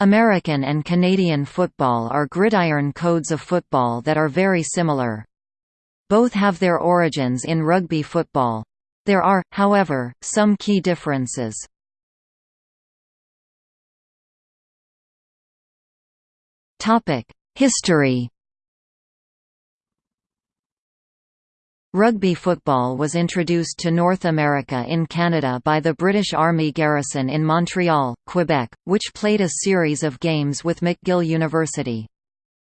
American and Canadian football are gridiron codes of football that are very similar. Both have their origins in rugby football. There are, however, some key differences. History Rugby football was introduced to North America in Canada by the British Army garrison in Montreal, Quebec, which played a series of games with McGill University.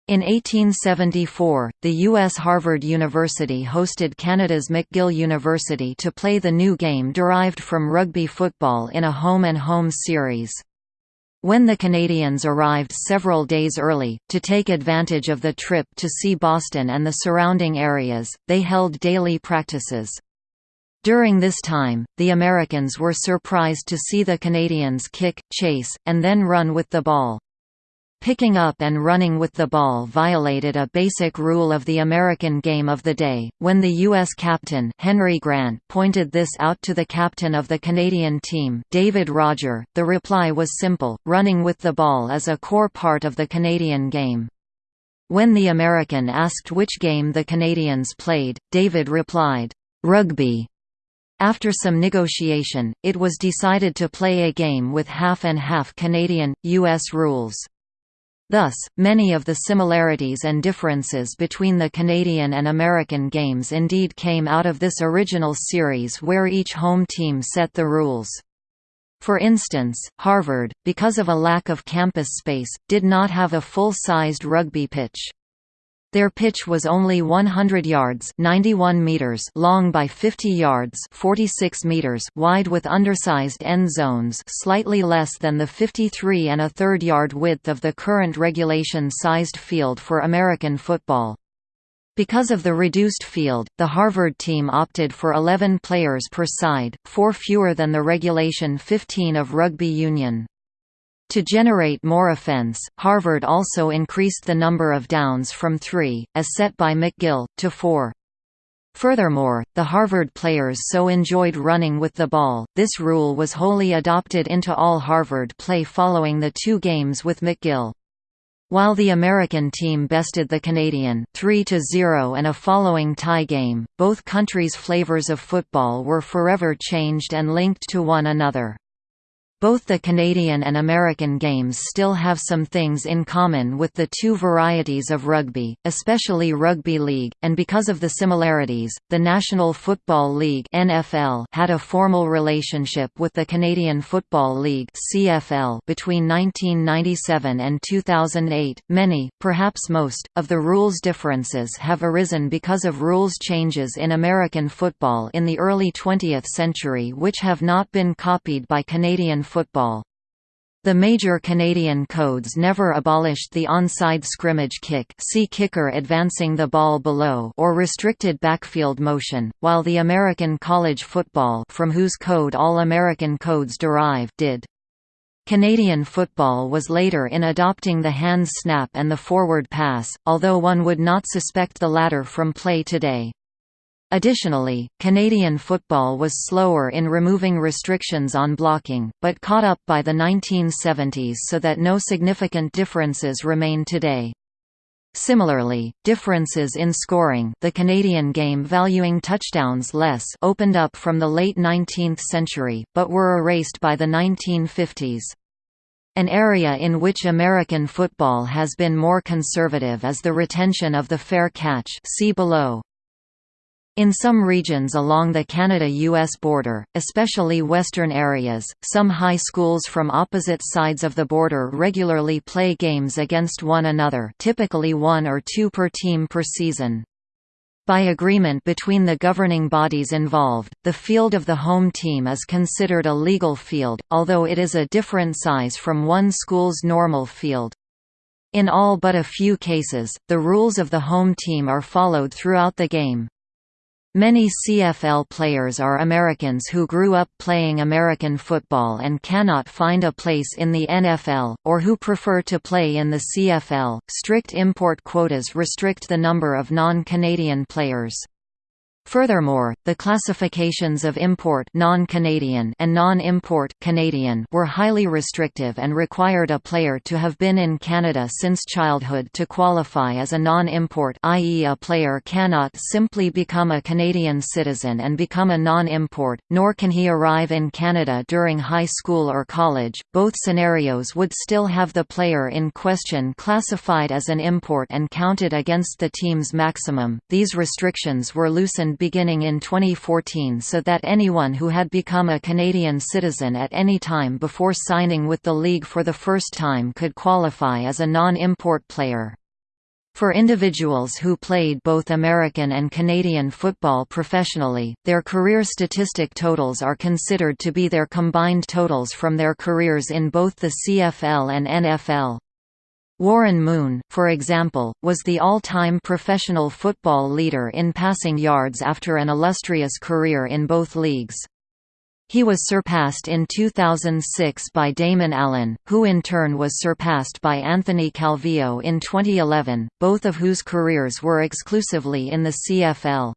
In 1874, the U.S. Harvard University hosted Canada's McGill University to play the new game derived from rugby football in a home-and-home -home series. When the Canadians arrived several days early, to take advantage of the trip to see Boston and the surrounding areas, they held daily practices. During this time, the Americans were surprised to see the Canadians kick, chase, and then run with the ball. Picking up and running with the ball violated a basic rule of the American game of the day. When the U.S. captain Henry Grant pointed this out to the captain of the Canadian team, David Roger, the reply was simple: running with the ball is a core part of the Canadian game. When the American asked which game the Canadians played, David replied, "Rugby." After some negotiation, it was decided to play a game with half and half Canadian, U.S. rules. Thus, many of the similarities and differences between the Canadian and American games indeed came out of this original series where each home team set the rules. For instance, Harvard, because of a lack of campus space, did not have a full-sized rugby pitch. Their pitch was only 100 yards 91 meters long by 50 yards 46 meters wide with undersized end zones slightly less than the 53 and a third yard width of the current regulation-sized field for American football. Because of the reduced field, the Harvard team opted for 11 players per side, four fewer than the regulation 15 of rugby union. To generate more offense, Harvard also increased the number of downs from three, as set by McGill, to four. Furthermore, the Harvard players so enjoyed running with the ball, this rule was wholly adopted into all Harvard play following the two games with McGill. While the American team bested the Canadian 3–0 and a following tie game, both countries' flavors of football were forever changed and linked to one another. Both the Canadian and American games still have some things in common with the two varieties of rugby, especially rugby league, and because of the similarities, the National Football League (NFL) had a formal relationship with the Canadian Football League (CFL) between 1997 and 2008. Many, perhaps most, of the rules differences have arisen because of rules changes in American football in the early 20th century which have not been copied by Canadian football. The major Canadian codes never abolished the onside scrimmage kick see kicker advancing the ball below or restricted backfield motion, while the American college football from whose code all American codes derive did. Canadian football was later in adopting the hand snap and the forward pass, although one would not suspect the latter from play today. Additionally, Canadian football was slower in removing restrictions on blocking, but caught up by the 1970s so that no significant differences remain today. Similarly, differences in scoring the Canadian game valuing touchdowns less opened up from the late 19th century, but were erased by the 1950s. An area in which American football has been more conservative is the retention of the fair catch see below. In some regions along the Canada-US border, especially western areas, some high schools from opposite sides of the border regularly play games against one another typically one or two per team per season. By agreement between the governing bodies involved, the field of the home team is considered a legal field, although it is a different size from one school's normal field. In all but a few cases, the rules of the home team are followed throughout the game. Many CFL players are Americans who grew up playing American football and cannot find a place in the NFL, or who prefer to play in the CFL. Strict import quotas restrict the number of non Canadian players. Furthermore, the classifications of import non-Canadian and non-import Canadian were highly restrictive and required a player to have been in Canada since childhood to qualify as a non-import i.e. a player cannot simply become a Canadian citizen and become a non-import, nor can he arrive in Canada during high school or college. Both scenarios would still have the player in question classified as an import and counted against the team's maximum. These restrictions were loosened beginning in 2014 so that anyone who had become a Canadian citizen at any time before signing with the league for the first time could qualify as a non-import player. For individuals who played both American and Canadian football professionally, their career statistic totals are considered to be their combined totals from their careers in both the CFL and NFL. Warren Moon, for example, was the all-time professional football leader in passing yards after an illustrious career in both leagues. He was surpassed in 2006 by Damon Allen, who in turn was surpassed by Anthony Calvillo in 2011, both of whose careers were exclusively in the CFL.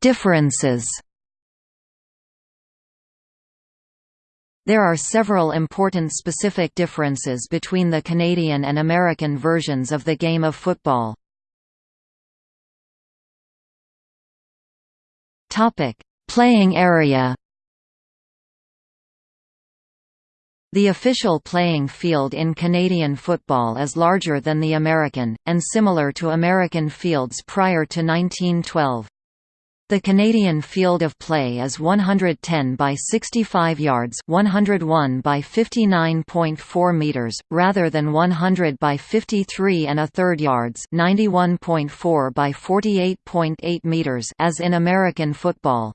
Differences There are several important specific differences between the Canadian and American versions of the game of football. Playing area The official playing field in Canadian football is larger than the American, and similar to American fields prior to 1912. The Canadian field of play is 110 by 65 yards, 101 by 59.4 meters, rather than 100 by 53 and a third yards, 91.4 by 48.8 meters, as in American football.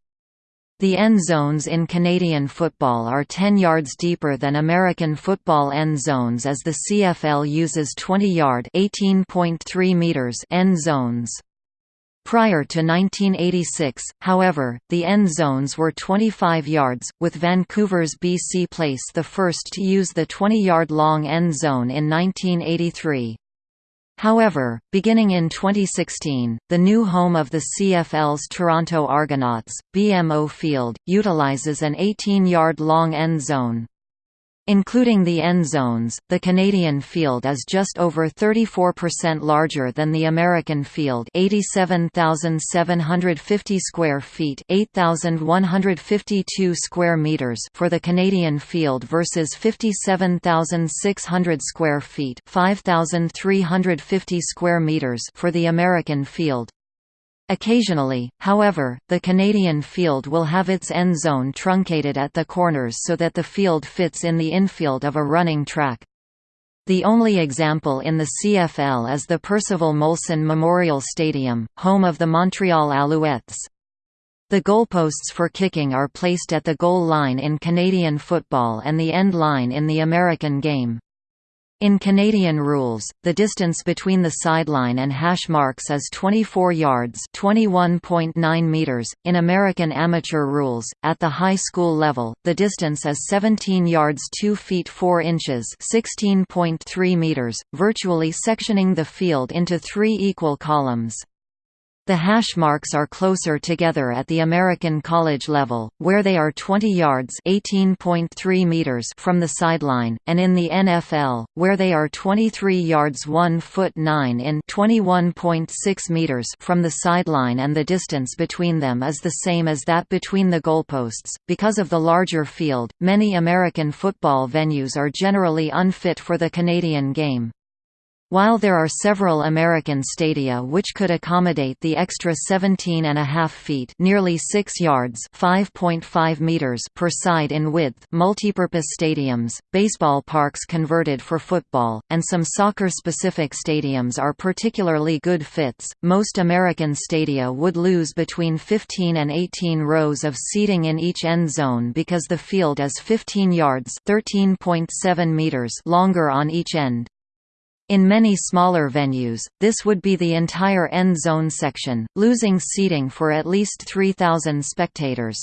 The end zones in Canadian football are 10 yards deeper than American football end zones as the CFL uses 20-yard (18.3 meters) end zones. Prior to 1986, however, the end zones were 25 yards, with Vancouver's BC Place the first to use the 20-yard-long end zone in 1983. However, beginning in 2016, the new home of the CFL's Toronto Argonauts, BMO Field, utilizes an 18-yard-long end zone. Including the end zones, the Canadian field is just over 34% larger than the American field 87,750 square feet 8,152 square meters for the Canadian field versus 57,600 square feet 5,350 square meters for the American field. Occasionally, however, the Canadian field will have its end zone truncated at the corners so that the field fits in the infield of a running track. The only example in the CFL is the Percival Molson Memorial Stadium, home of the Montreal Alouettes. The goalposts for kicking are placed at the goal line in Canadian football and the end line in the American game. In Canadian rules, the distance between the sideline and hash marks is 24 yards (21.9 meters). In American amateur rules, at the high school level, the distance is 17 yards 2 feet 4 inches (16.3 meters), virtually sectioning the field into three equal columns. The hash marks are closer together at the American college level, where they are 20 yards (18.3 meters) from the sideline, and in the NFL, where they are 23 yards 1 foot 9 in (21.6 meters) from the sideline and the distance between them is the same as that between the goalposts. Because of the larger field, many American football venues are generally unfit for the Canadian game. While there are several American stadia which could accommodate the extra 17.5 feet nearly 6 yards 5.5 meters per side in width multipurpose stadiums, baseball parks converted for football, and some soccer-specific stadiums are particularly good fits, most American stadia would lose between 15 and 18 rows of seating in each end zone because the field is 15 yards 13.7 meters longer on each end. In many smaller venues, this would be the entire end zone section, losing seating for at least 3,000 spectators.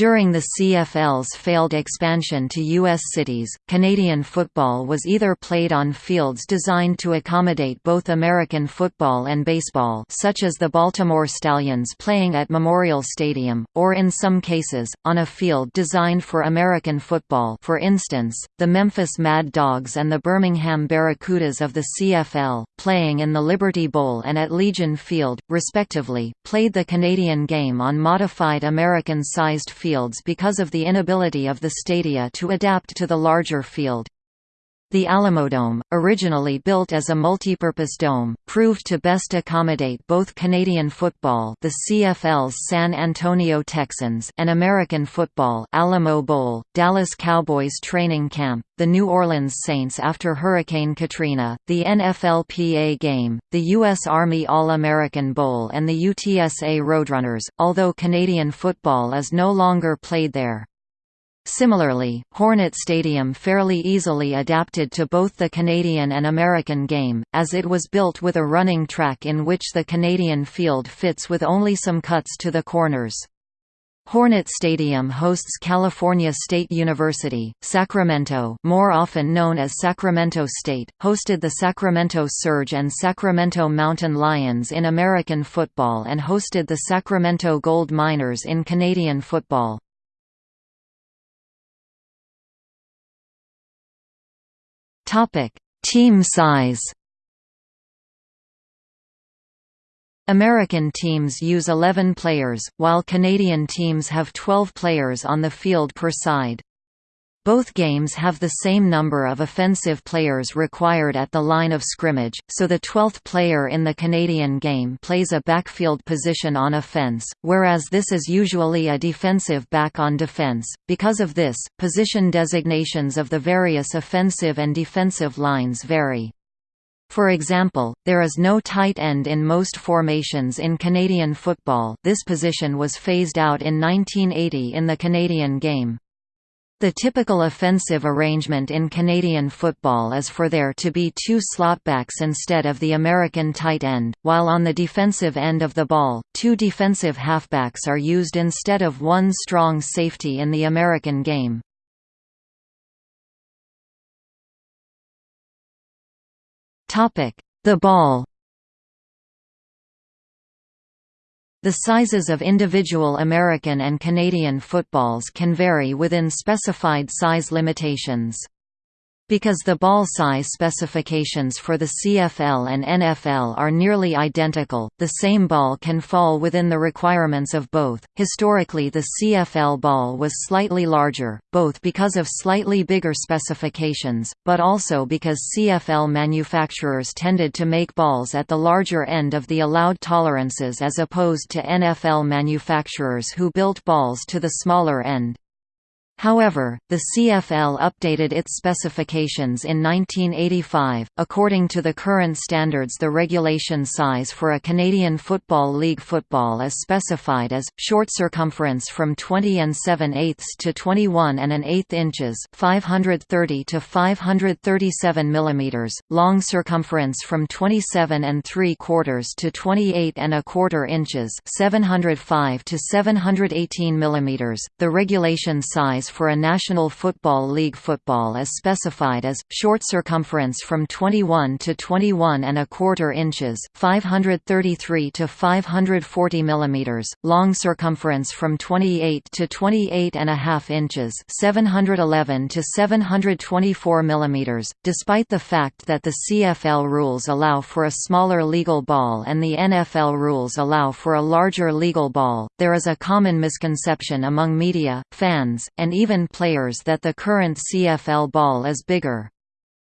During the CFL's failed expansion to U.S. cities, Canadian football was either played on fields designed to accommodate both American football and baseball such as the Baltimore Stallions playing at Memorial Stadium, or in some cases, on a field designed for American football for instance, the Memphis Mad Dogs and the Birmingham Barracudas of the CFL, playing in the Liberty Bowl and at Legion Field, respectively, played the Canadian game on modified American-sized fields fields because of the inability of the stadia to adapt to the larger field. The Alamodome, originally built as a multipurpose dome, proved to best accommodate both Canadian football the CFL's San Antonio Texans and American football Alamo Bowl, Dallas Cowboys training camp, the New Orleans Saints after Hurricane Katrina, the NFLPA game, the U.S. Army All-American Bowl and the UTSA Roadrunners, although Canadian football is no longer played there. Similarly, Hornet Stadium fairly easily adapted to both the Canadian and American game, as it was built with a running track in which the Canadian field fits with only some cuts to the corners. Hornet Stadium hosts California State University, Sacramento more often known as Sacramento State, hosted the Sacramento Surge and Sacramento Mountain Lions in American football and hosted the Sacramento Gold Miners in Canadian football. Topic: Team size. American teams use 11 players, while Canadian teams have 12 players on the field per side. Both games have the same number of offensive players required at the line of scrimmage, so the 12th player in the Canadian game plays a backfield position on offense, whereas this is usually a defensive back on defense. Because of this, position designations of the various offensive and defensive lines vary. For example, there is no tight end in most formations in Canadian football this position was phased out in 1980 in the Canadian game. The typical offensive arrangement in Canadian football is for there to be two slotbacks instead of the American tight end, while on the defensive end of the ball, two defensive halfbacks are used instead of one strong safety in the American game. The ball The sizes of individual American and Canadian footballs can vary within specified size limitations. Because the ball size specifications for the CFL and NFL are nearly identical, the same ball can fall within the requirements of both. Historically, the CFL ball was slightly larger, both because of slightly bigger specifications, but also because CFL manufacturers tended to make balls at the larger end of the allowed tolerances as opposed to NFL manufacturers who built balls to the smaller end. However, the CFL updated its specifications in 1985. According to the current standards, the regulation size for a Canadian Football League football is specified as short circumference from 20 and 7 eighths to 21 and an eighth inches, 530 to 537 millimeters, long circumference from 27 and 3 quarters to 28 and a quarter inches, 705 to 718 millimeters. The regulation size for a National Football League football is specified as short circumference from 21 to 21 and a quarter inches, 533 to 540 millimeters, long circumference from 28 to 28 and a half inches, 711 to 724 millimeters. Despite the fact that the CFL rules allow for a smaller legal ball and the NFL rules allow for a larger legal ball, there is a common misconception among media, fans, and even players that the current CFL ball is bigger.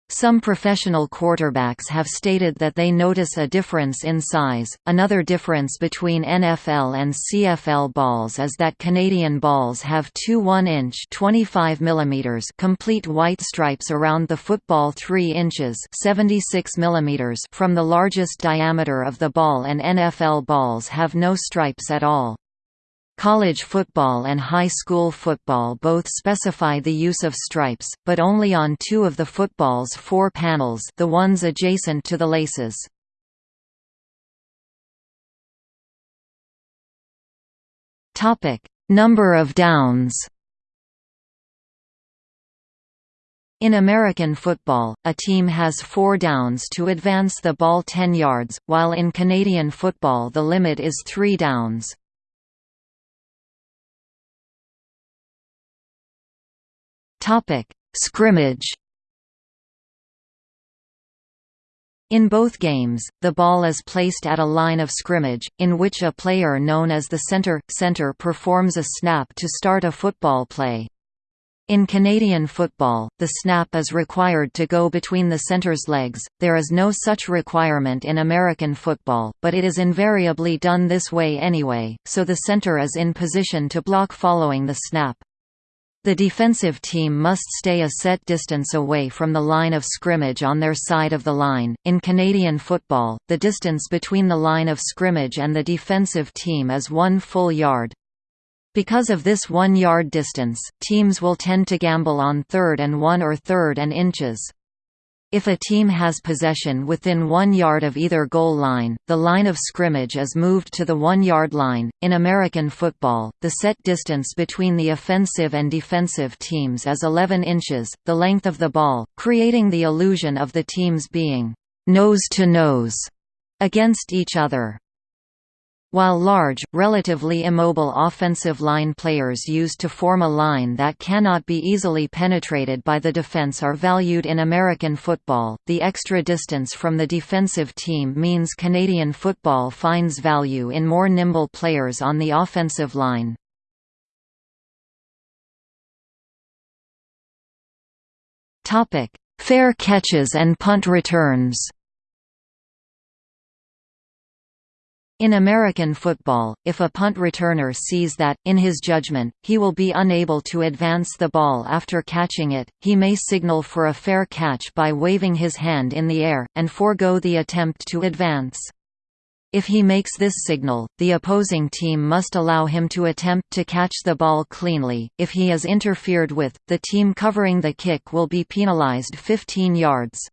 Some professional quarterbacks have stated that they notice a difference in size. Another difference between NFL and CFL balls is that Canadian balls have two 1-inch (25 mm) complete white stripes around the football 3 inches (76 mm) from the largest diameter of the ball and NFL balls have no stripes at all. College football and high school football both specify the use of stripes, but only on two of the football's four panels the ones adjacent to the laces. Number of downs In American football, a team has four downs to advance the ball 10 yards, while in Canadian football the limit is three downs. Scrimmage In both games, the ball is placed at a line of scrimmage, in which a player known as the center, center performs a snap to start a football play. In Canadian football, the snap is required to go between the center's legs. There is no such requirement in American football, but it is invariably done this way anyway, so the center is in position to block following the snap. The defensive team must stay a set distance away from the line of scrimmage on their side of the line. In Canadian football, the distance between the line of scrimmage and the defensive team is one full yard. Because of this one-yard distance, teams will tend to gamble on third and one or third and inches. If a team has possession within one yard of either goal line, the line of scrimmage is moved to the one-yard line. In American football, the set distance between the offensive and defensive teams is 11 inches, the length of the ball, creating the illusion of the teams being nose to nose against each other. While large, relatively immobile offensive line players used to form a line that cannot be easily penetrated by the defense are valued in American football, the extra distance from the defensive team means Canadian football finds value in more nimble players on the offensive line. Fair catches and punt returns In American football, if a punt returner sees that, in his judgment, he will be unable to advance the ball after catching it, he may signal for a fair catch by waving his hand in the air, and forego the attempt to advance. If he makes this signal, the opposing team must allow him to attempt to catch the ball cleanly. If he is interfered with, the team covering the kick will be penalized 15 yards.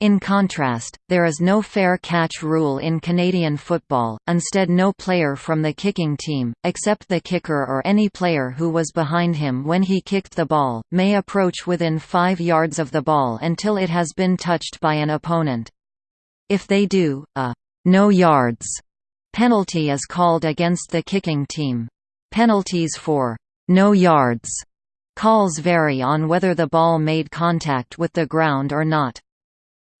In contrast, there is no fair catch rule in Canadian football, instead no player from the kicking team, except the kicker or any player who was behind him when he kicked the ball, may approach within 5 yards of the ball until it has been touched by an opponent. If they do, a «no yards» penalty is called against the kicking team. Penalties for «no yards» calls vary on whether the ball made contact with the ground or not.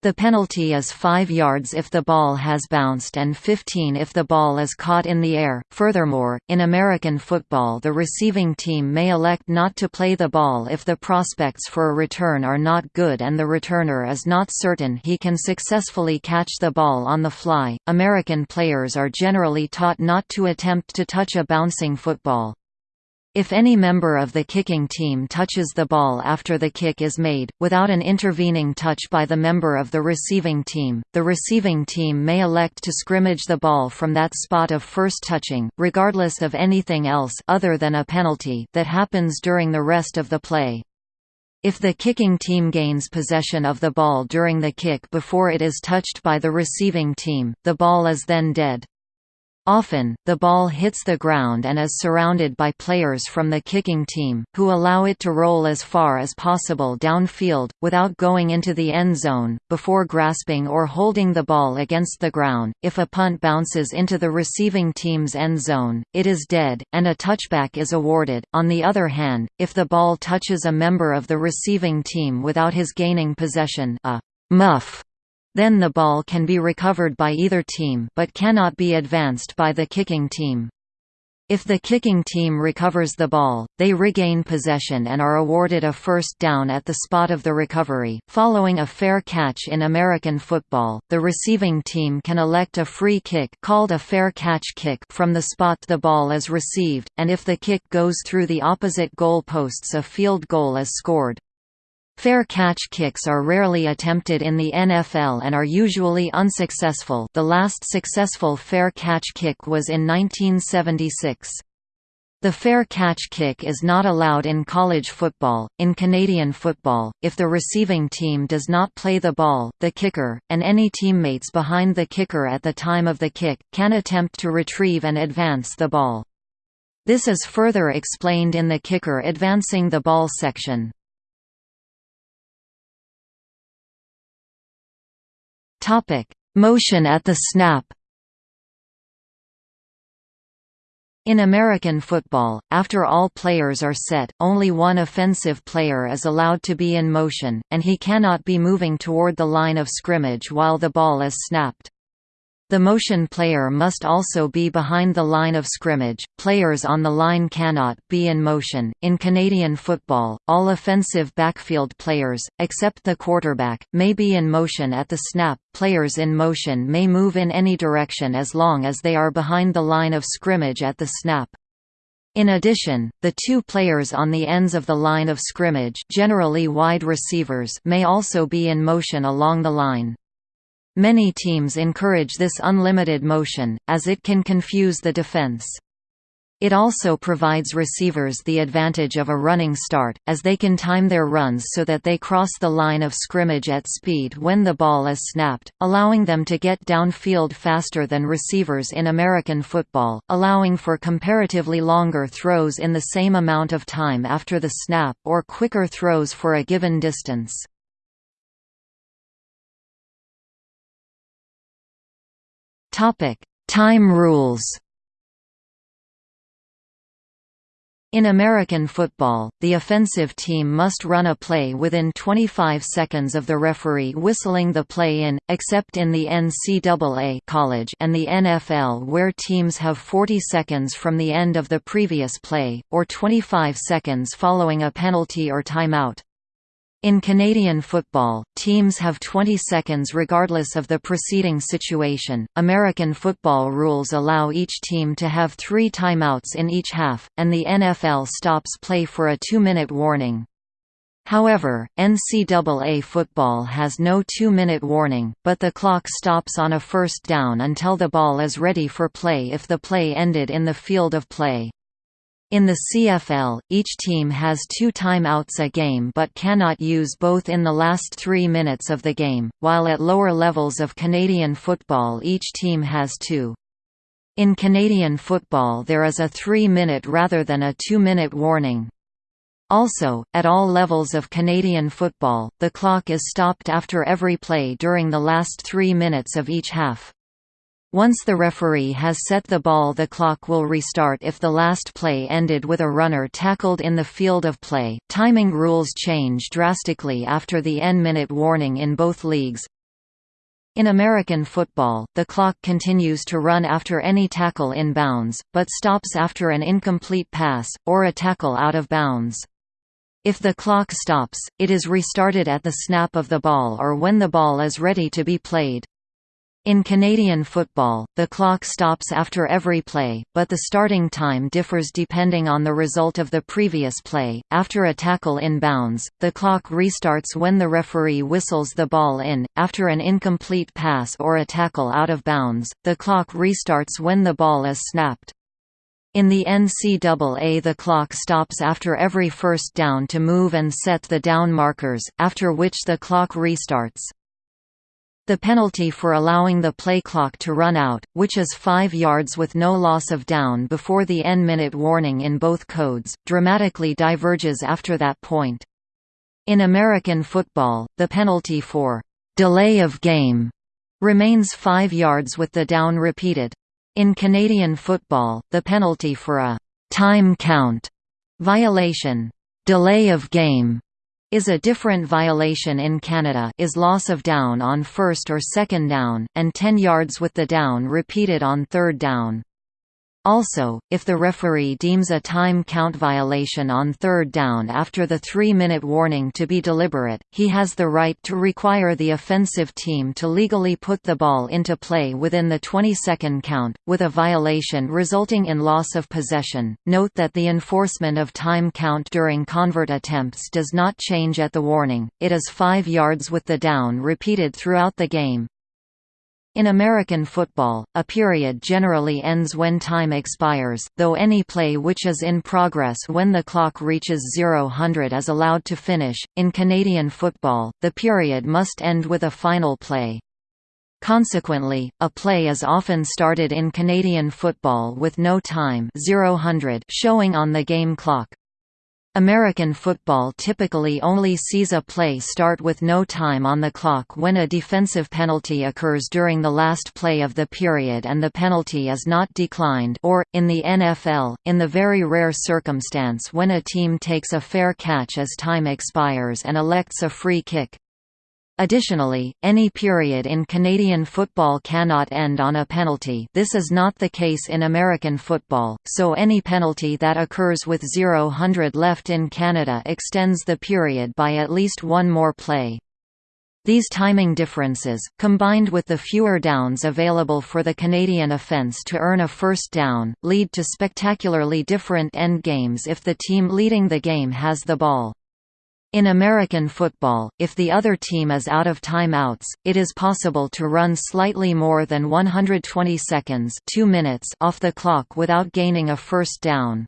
The penalty is 5 yards if the ball has bounced and 15 if the ball is caught in the air. Furthermore, in American football, the receiving team may elect not to play the ball if the prospects for a return are not good and the returner is not certain he can successfully catch the ball on the fly. American players are generally taught not to attempt to touch a bouncing football. If any member of the kicking team touches the ball after the kick is made, without an intervening touch by the member of the receiving team, the receiving team may elect to scrimmage the ball from that spot of first touching, regardless of anything else other than a penalty that happens during the rest of the play. If the kicking team gains possession of the ball during the kick before it is touched by the receiving team, the ball is then dead. Often, the ball hits the ground and is surrounded by players from the kicking team, who allow it to roll as far as possible downfield, without going into the end zone, before grasping or holding the ball against the ground. If a punt bounces into the receiving team's end zone, it is dead, and a touchback is awarded. On the other hand, if the ball touches a member of the receiving team without his gaining possession, a muff then the ball can be recovered by either team but cannot be advanced by the kicking team. If the kicking team recovers the ball, they regain possession and are awarded a first down at the spot of the recovery. Following a fair catch in American football, the receiving team can elect a free kick called a fair catch kick from the spot the ball is received, and if the kick goes through the opposite goal posts a field goal is scored. Fair catch kicks are rarely attempted in the NFL and are usually unsuccessful the last successful fair catch kick was in 1976. The fair catch kick is not allowed in college football. In Canadian football, if the receiving team does not play the ball, the kicker, and any teammates behind the kicker at the time of the kick, can attempt to retrieve and advance the ball. This is further explained in the kicker advancing the ball section. Motion at the snap In American football, after all players are set, only one offensive player is allowed to be in motion, and he cannot be moving toward the line of scrimmage while the ball is snapped. The motion player must also be behind the line of scrimmage. Players on the line cannot be in motion. In Canadian football, all offensive backfield players, except the quarterback, may be in motion at the snap. Players in motion may move in any direction as long as they are behind the line of scrimmage at the snap. In addition, the two players on the ends of the line of scrimmage generally wide receivers may also be in motion along the line. Many teams encourage this unlimited motion, as it can confuse the defense. It also provides receivers the advantage of a running start, as they can time their runs so that they cross the line of scrimmage at speed when the ball is snapped, allowing them to get downfield faster than receivers in American football, allowing for comparatively longer throws in the same amount of time after the snap or quicker throws for a given distance. Time rules. In American football, the offensive team must run a play within 25 seconds of the referee whistling the play in, except in the NCAA college and the NFL where teams have 40 seconds from the end of the previous play, or 25 seconds following a penalty or timeout. In Canadian football, teams have 20 seconds regardless of the preceding situation. American football rules allow each team to have three timeouts in each half, and the NFL stops play for a two minute warning. However, NCAA football has no two-minute warning, but the clock stops on a first down until the ball is ready for play if the play ended in the field of play. In the CFL, each team has two timeouts a game but cannot use both in the last three minutes of the game, while at lower levels of Canadian football each team has two. In Canadian football there is a three-minute rather than a two-minute warning. Also, at all levels of Canadian football, the clock is stopped after every play during the last three minutes of each half. Once the referee has set the ball the clock will restart if the last play ended with a runner tackled in the field of play. Timing rules change drastically after the N-minute warning in both leagues. In American football, the clock continues to run after any tackle in bounds, but stops after an incomplete pass, or a tackle out of bounds. If the clock stops, it is restarted at the snap of the ball or when the ball is ready to be played. In Canadian football, the clock stops after every play, but the starting time differs depending on the result of the previous play. After a tackle in bounds, the clock restarts when the referee whistles the ball in. After an incomplete pass or a tackle out of bounds, the clock restarts when the ball is snapped. In the NCAA the clock stops after every first down to move and set the down markers, after which the clock restarts. The penalty for allowing the play clock to run out, which is 5 yards with no loss of down before the N-minute warning in both codes, dramatically diverges after that point. In American football, the penalty for «delay of game» remains 5 yards with the down repeated. In Canadian football, the penalty for a «time count» violation «delay of game» is a different violation in Canada is loss of down on first or second down, and 10 yards with the down repeated on third down. Also, if the referee deems a time count violation on third down after the three-minute warning to be deliberate, he has the right to require the offensive team to legally put the ball into play within the 20-second count, with a violation resulting in loss of possession. Note that the enforcement of time count during convert attempts does not change at the warning, it is 5 yards with the down repeated throughout the game, in American football, a period generally ends when time expires, though any play which is in progress when the clock reaches 0-100 is allowed to finish. In Canadian football, the period must end with a final play. Consequently, a play is often started in Canadian football with no time 0 showing on the game clock. American football typically only sees a play start with no time on the clock when a defensive penalty occurs during the last play of the period and the penalty is not declined or, in the NFL, in the very rare circumstance when a team takes a fair catch as time expires and elects a free kick. Additionally, any period in Canadian football cannot end on a penalty this is not the case in American football, so any penalty that occurs with 0 left in Canada extends the period by at least one more play. These timing differences, combined with the fewer downs available for the Canadian offence to earn a first down, lead to spectacularly different end games if the team leading the game has the ball. In American football, if the other team is out of timeouts, it is possible to run slightly more than 120 seconds 2 minutes off the clock without gaining a first down.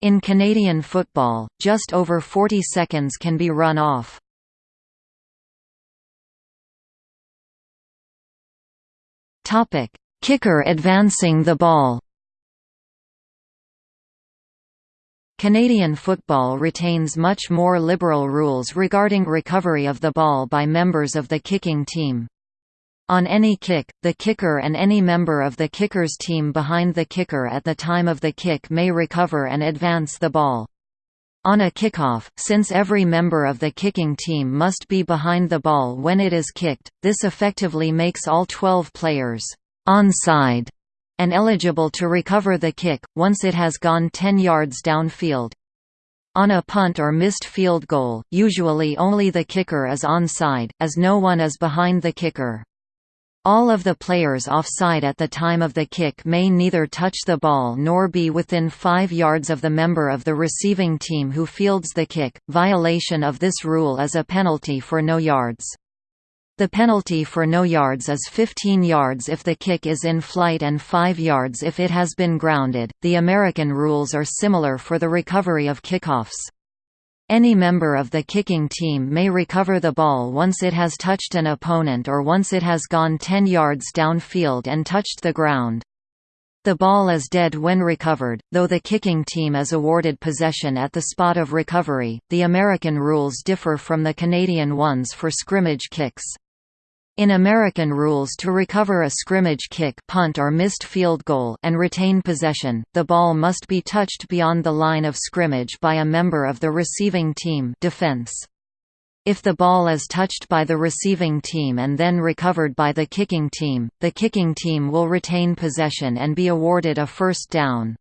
In Canadian football, just over 40 seconds can be run off. Kicker advancing the ball Canadian football retains much more liberal rules regarding recovery of the ball by members of the kicking team. On any kick, the kicker and any member of the kicker's team behind the kicker at the time of the kick may recover and advance the ball. On a kickoff, since every member of the kicking team must be behind the ball when it is kicked, this effectively makes all 12 players onside and eligible to recover the kick, once it has gone 10 yards downfield. On a punt or missed field goal, usually only the kicker is onside, as no one is behind the kicker. All of the players offside at the time of the kick may neither touch the ball nor be within 5 yards of the member of the receiving team who fields the kick. Violation of this rule is a penalty for no yards. The penalty for no yards is 15 yards if the kick is in flight and 5 yards if it has been grounded. The American rules are similar for the recovery of kickoffs. Any member of the kicking team may recover the ball once it has touched an opponent or once it has gone 10 yards downfield and touched the ground. The ball is dead when recovered, though the kicking team is awarded possession at the spot of recovery. The American rules differ from the Canadian ones for scrimmage kicks. In American rules to recover a scrimmage kick punt or missed field goal and retain possession, the ball must be touched beyond the line of scrimmage by a member of the receiving team defense. If the ball is touched by the receiving team and then recovered by the kicking team, the kicking team will retain possession and be awarded a first down.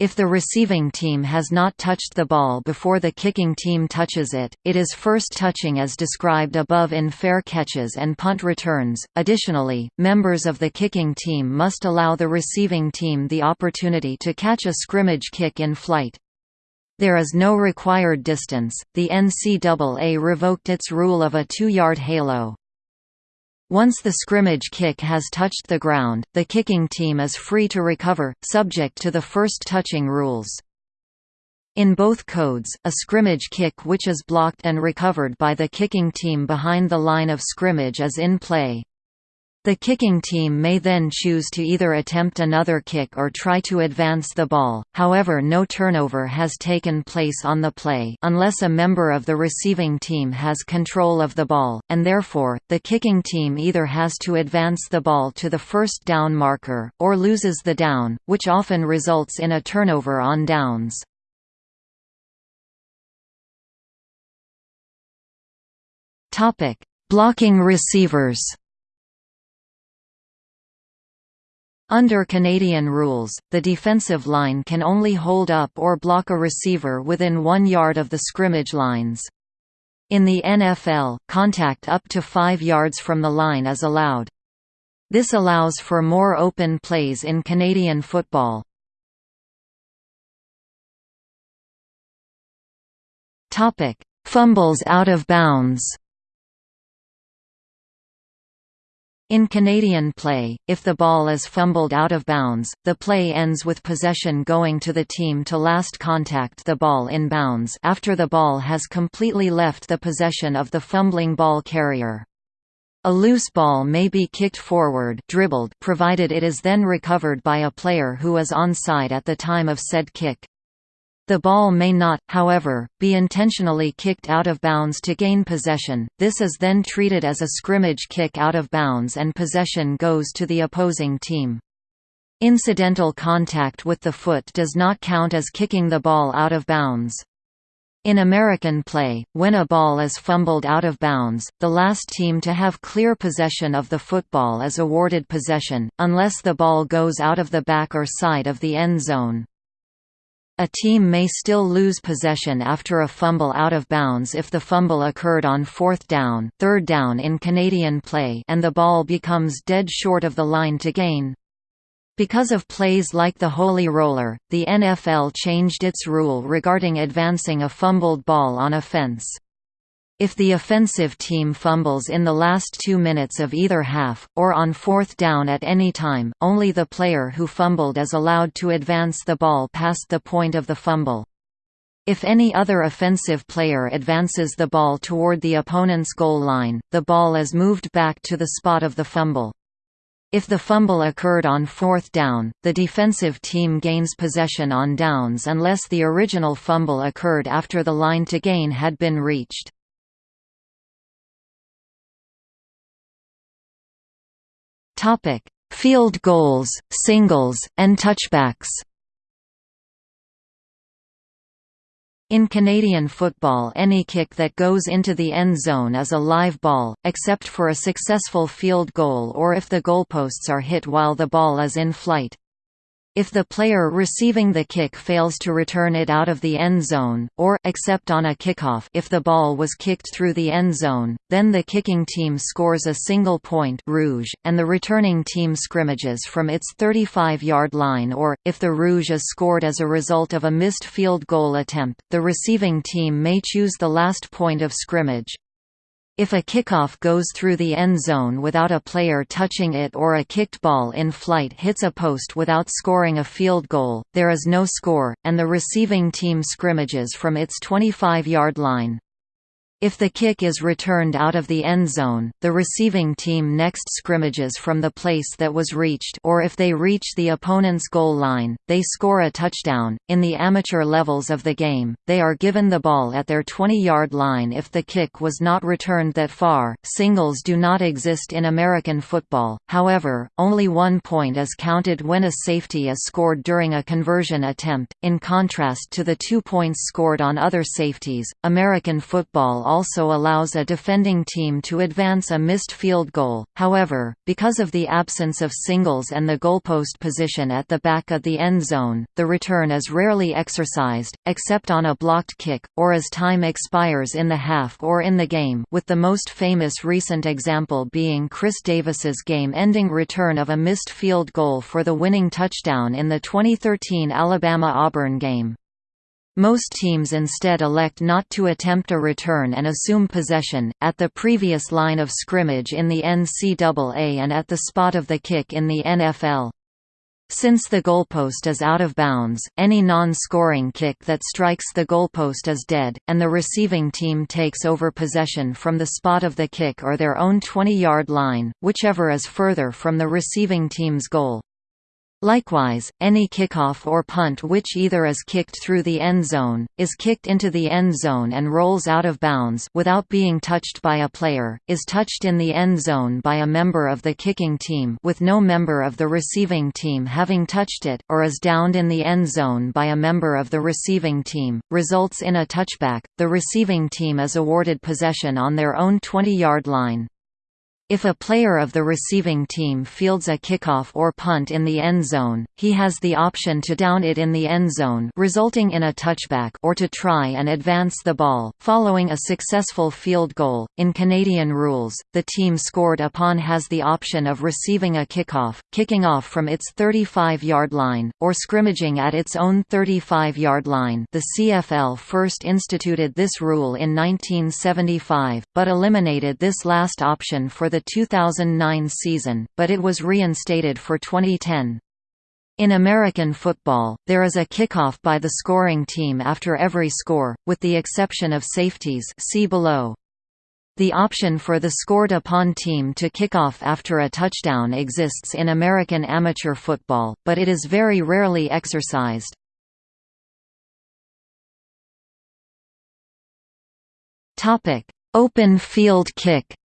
If the receiving team has not touched the ball before the kicking team touches it, it is first touching as described above in fair catches and punt returns. Additionally, members of the kicking team must allow the receiving team the opportunity to catch a scrimmage kick in flight. There is no required distance. The NCAA revoked its rule of a 2-yard halo. Once the scrimmage kick has touched the ground, the kicking team is free to recover, subject to the first touching rules. In both codes, a scrimmage kick which is blocked and recovered by the kicking team behind the line of scrimmage is in play. The kicking team may then choose to either attempt another kick or try to advance the ball, however no turnover has taken place on the play unless a member of the receiving team has control of the ball, and therefore, the kicking team either has to advance the ball to the first down marker, or loses the down, which often results in a turnover on downs. Blocking receivers Under Canadian rules, the defensive line can only hold up or block a receiver within one yard of the scrimmage lines. In the NFL, contact up to five yards from the line is allowed. This allows for more open plays in Canadian football. Fumbles out of bounds In Canadian play, if the ball is fumbled out of bounds, the play ends with possession going to the team to last contact the ball in bounds after the ball has completely left the possession of the fumbling ball carrier. A loose ball may be kicked forward dribbled provided it is then recovered by a player who is onside at the time of said kick. The ball may not, however, be intentionally kicked out of bounds to gain possession, this is then treated as a scrimmage kick out of bounds and possession goes to the opposing team. Incidental contact with the foot does not count as kicking the ball out of bounds. In American play, when a ball is fumbled out of bounds, the last team to have clear possession of the football is awarded possession, unless the ball goes out of the back or side of the end zone. A team may still lose possession after a fumble out of bounds if the fumble occurred on fourth down, third down in Canadian play and the ball becomes dead short of the line to gain. Because of plays like the Holy Roller, the NFL changed its rule regarding advancing a fumbled ball on offense. If the offensive team fumbles in the last two minutes of either half, or on fourth down at any time, only the player who fumbled is allowed to advance the ball past the point of the fumble. If any other offensive player advances the ball toward the opponent's goal line, the ball is moved back to the spot of the fumble. If the fumble occurred on fourth down, the defensive team gains possession on downs unless the original fumble occurred after the line to gain had been reached. Field goals, singles, and touchbacks In Canadian football any kick that goes into the end zone is a live ball, except for a successful field goal or if the goalposts are hit while the ball is in flight. If the player receiving the kick fails to return it out of the end zone, or except on a kickoff if the ball was kicked through the end zone, then the kicking team scores a single point rouge, and the returning team scrimmages from its 35-yard line or, if the rouge is scored as a result of a missed field goal attempt, the receiving team may choose the last point of scrimmage. If a kickoff goes through the end zone without a player touching it or a kicked ball in flight hits a post without scoring a field goal, there is no score, and the receiving team scrimmages from its 25-yard line. If the kick is returned out of the end zone, the receiving team next scrimmages from the place that was reached or if they reach the opponent's goal line, they score a touchdown. In the amateur levels of the game, they are given the ball at their 20-yard line if the kick was not returned that far. Singles do not exist in American football. However, only 1 point is counted when a safety is scored during a conversion attempt. In contrast to the 2 points scored on other safeties, American football also allows a defending team to advance a missed field goal, however, because of the absence of singles and the goalpost position at the back of the end zone, the return is rarely exercised, except on a blocked kick, or as time expires in the half or in the game with the most famous recent example being Chris Davis's game-ending return of a missed field goal for the winning touchdown in the 2013 Alabama-Auburn game. Most teams instead elect not to attempt a return and assume possession, at the previous line of scrimmage in the NCAA and at the spot of the kick in the NFL. Since the goalpost is out of bounds, any non-scoring kick that strikes the goalpost is dead, and the receiving team takes over possession from the spot of the kick or their own 20-yard line, whichever is further from the receiving team's goal. Likewise, any kickoff or punt which either is kicked through the end zone, is kicked into the end zone and rolls out of bounds without being touched by a player, is touched in the end zone by a member of the kicking team with no member of the receiving team having touched it, or is downed in the end zone by a member of the receiving team, results in a touchback, the receiving team is awarded possession on their own 20-yard line. If a player of the receiving team fields a kickoff or punt in the end zone, he has the option to down it in the end zone resulting in a touchback or to try and advance the ball, following a successful field goal. In Canadian rules, the team scored upon has the option of receiving a kickoff, kicking off from its 35-yard line, or scrimmaging at its own 35-yard line the CFL first instituted this rule in 1975, but eliminated this last option for the the 2009 season, but it was reinstated for 2010. In American football, there is a kickoff by the scoring team after every score, with the exception of safeties see below. The option for the scored-upon team to kick off after a touchdown exists in American amateur football, but it is very rarely exercised. Open field kick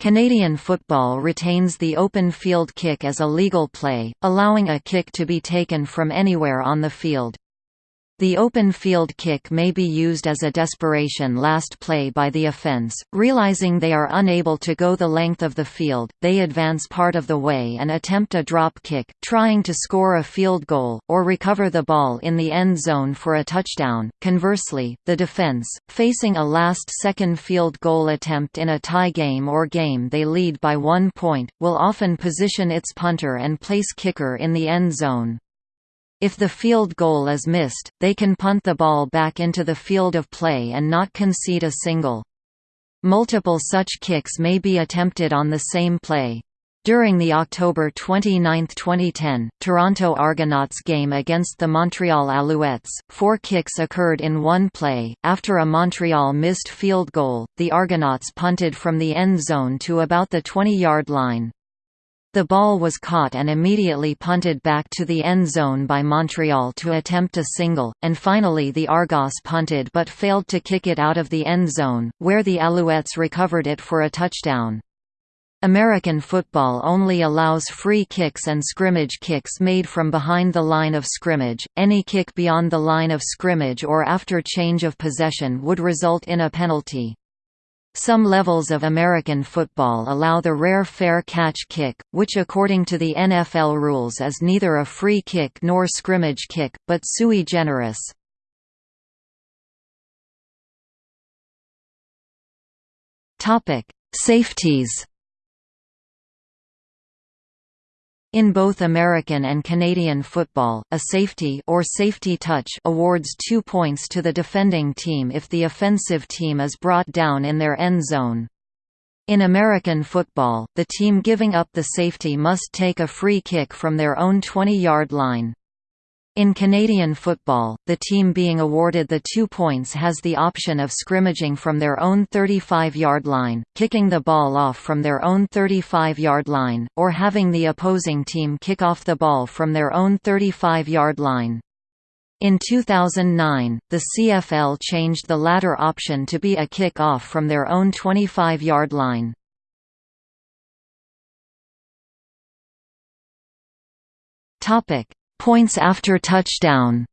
Canadian football retains the open field kick as a legal play, allowing a kick to be taken from anywhere on the field. The open field kick may be used as a desperation last play by the offense. Realizing they are unable to go the length of the field, they advance part of the way and attempt a drop kick, trying to score a field goal, or recover the ball in the end zone for a touchdown. Conversely, the defense, facing a last second field goal attempt in a tie game or game they lead by one point, will often position its punter and place kicker in the end zone. If the field goal is missed, they can punt the ball back into the field of play and not concede a single. Multiple such kicks may be attempted on the same play. During the October 29, 2010, Toronto Argonauts game against the Montreal Alouettes, four kicks occurred in one play. After a Montreal missed field goal, the Argonauts punted from the end zone to about the 20 yard line. The ball was caught and immediately punted back to the end zone by Montreal to attempt a single, and finally the Argos punted but failed to kick it out of the end zone, where the Alouettes recovered it for a touchdown. American football only allows free kicks and scrimmage kicks made from behind the line of scrimmage. Any kick beyond the line of scrimmage or after change of possession would result in a penalty. Some levels of American football allow the rare fair catch kick, which according to the NFL rules is neither a free kick nor scrimmage kick, but sui generis. Safeties In both American and Canadian football, a safety or safety touch awards two points to the defending team if the offensive team is brought down in their end zone. In American football, the team giving up the safety must take a free kick from their own 20-yard line. In Canadian football, the team being awarded the two points has the option of scrimmaging from their own 35-yard line, kicking the ball off from their own 35-yard line, or having the opposing team kick off the ball from their own 35-yard line. In 2009, the CFL changed the latter option to be a kick-off from their own 25-yard line. Topic: Points after touchdown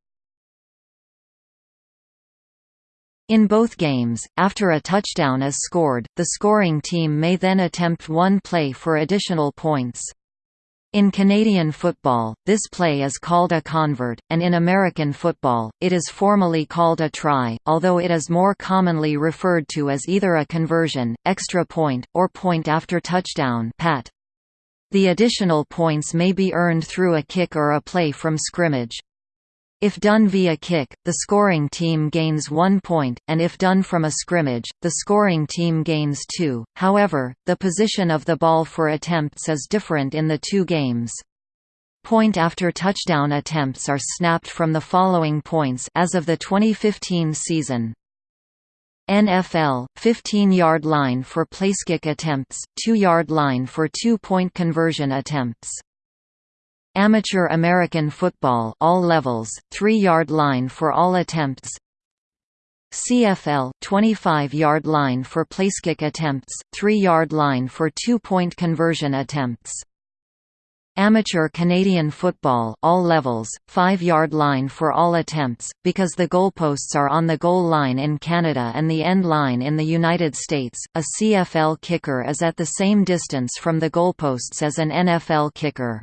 In both games, after a touchdown is scored, the scoring team may then attempt one play for additional points. In Canadian football, this play is called a convert, and in American football, it is formally called a try, although it is more commonly referred to as either a conversion, extra point, or point after touchdown pat. The additional points may be earned through a kick or a play from scrimmage. If done via kick, the scoring team gains one point, and if done from a scrimmage, the scoring team gains two. However, the position of the ball for attempts is different in the two games. Point after touchdown attempts are snapped from the following points as of the 2015 season. NFL, 15-yard line for placekick attempts, 2-yard line for two-point conversion attempts. Amateur American football all levels, 3-yard line for all attempts. CFL, 25-yard line for placekick attempts, 3-yard line for two-point conversion attempts. Amateur Canadian football all levels, 5-yard line for all attempts, because the goalposts are on the goal line in Canada and the end line in the United States, a CFL kicker is at the same distance from the goalposts as an NFL kicker.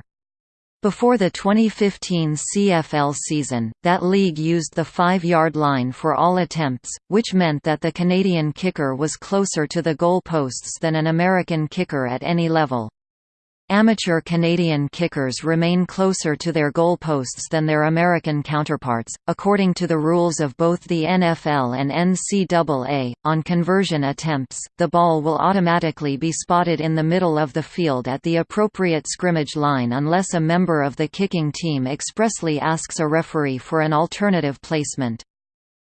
Before the 2015 CFL season, that league used the 5-yard line for all attempts, which meant that the Canadian kicker was closer to the goalposts than an American kicker at any level. Amateur Canadian kickers remain closer to their goalposts than their American counterparts, according to the rules of both the NFL and NCAA. On conversion attempts, the ball will automatically be spotted in the middle of the field at the appropriate scrimmage line unless a member of the kicking team expressly asks a referee for an alternative placement.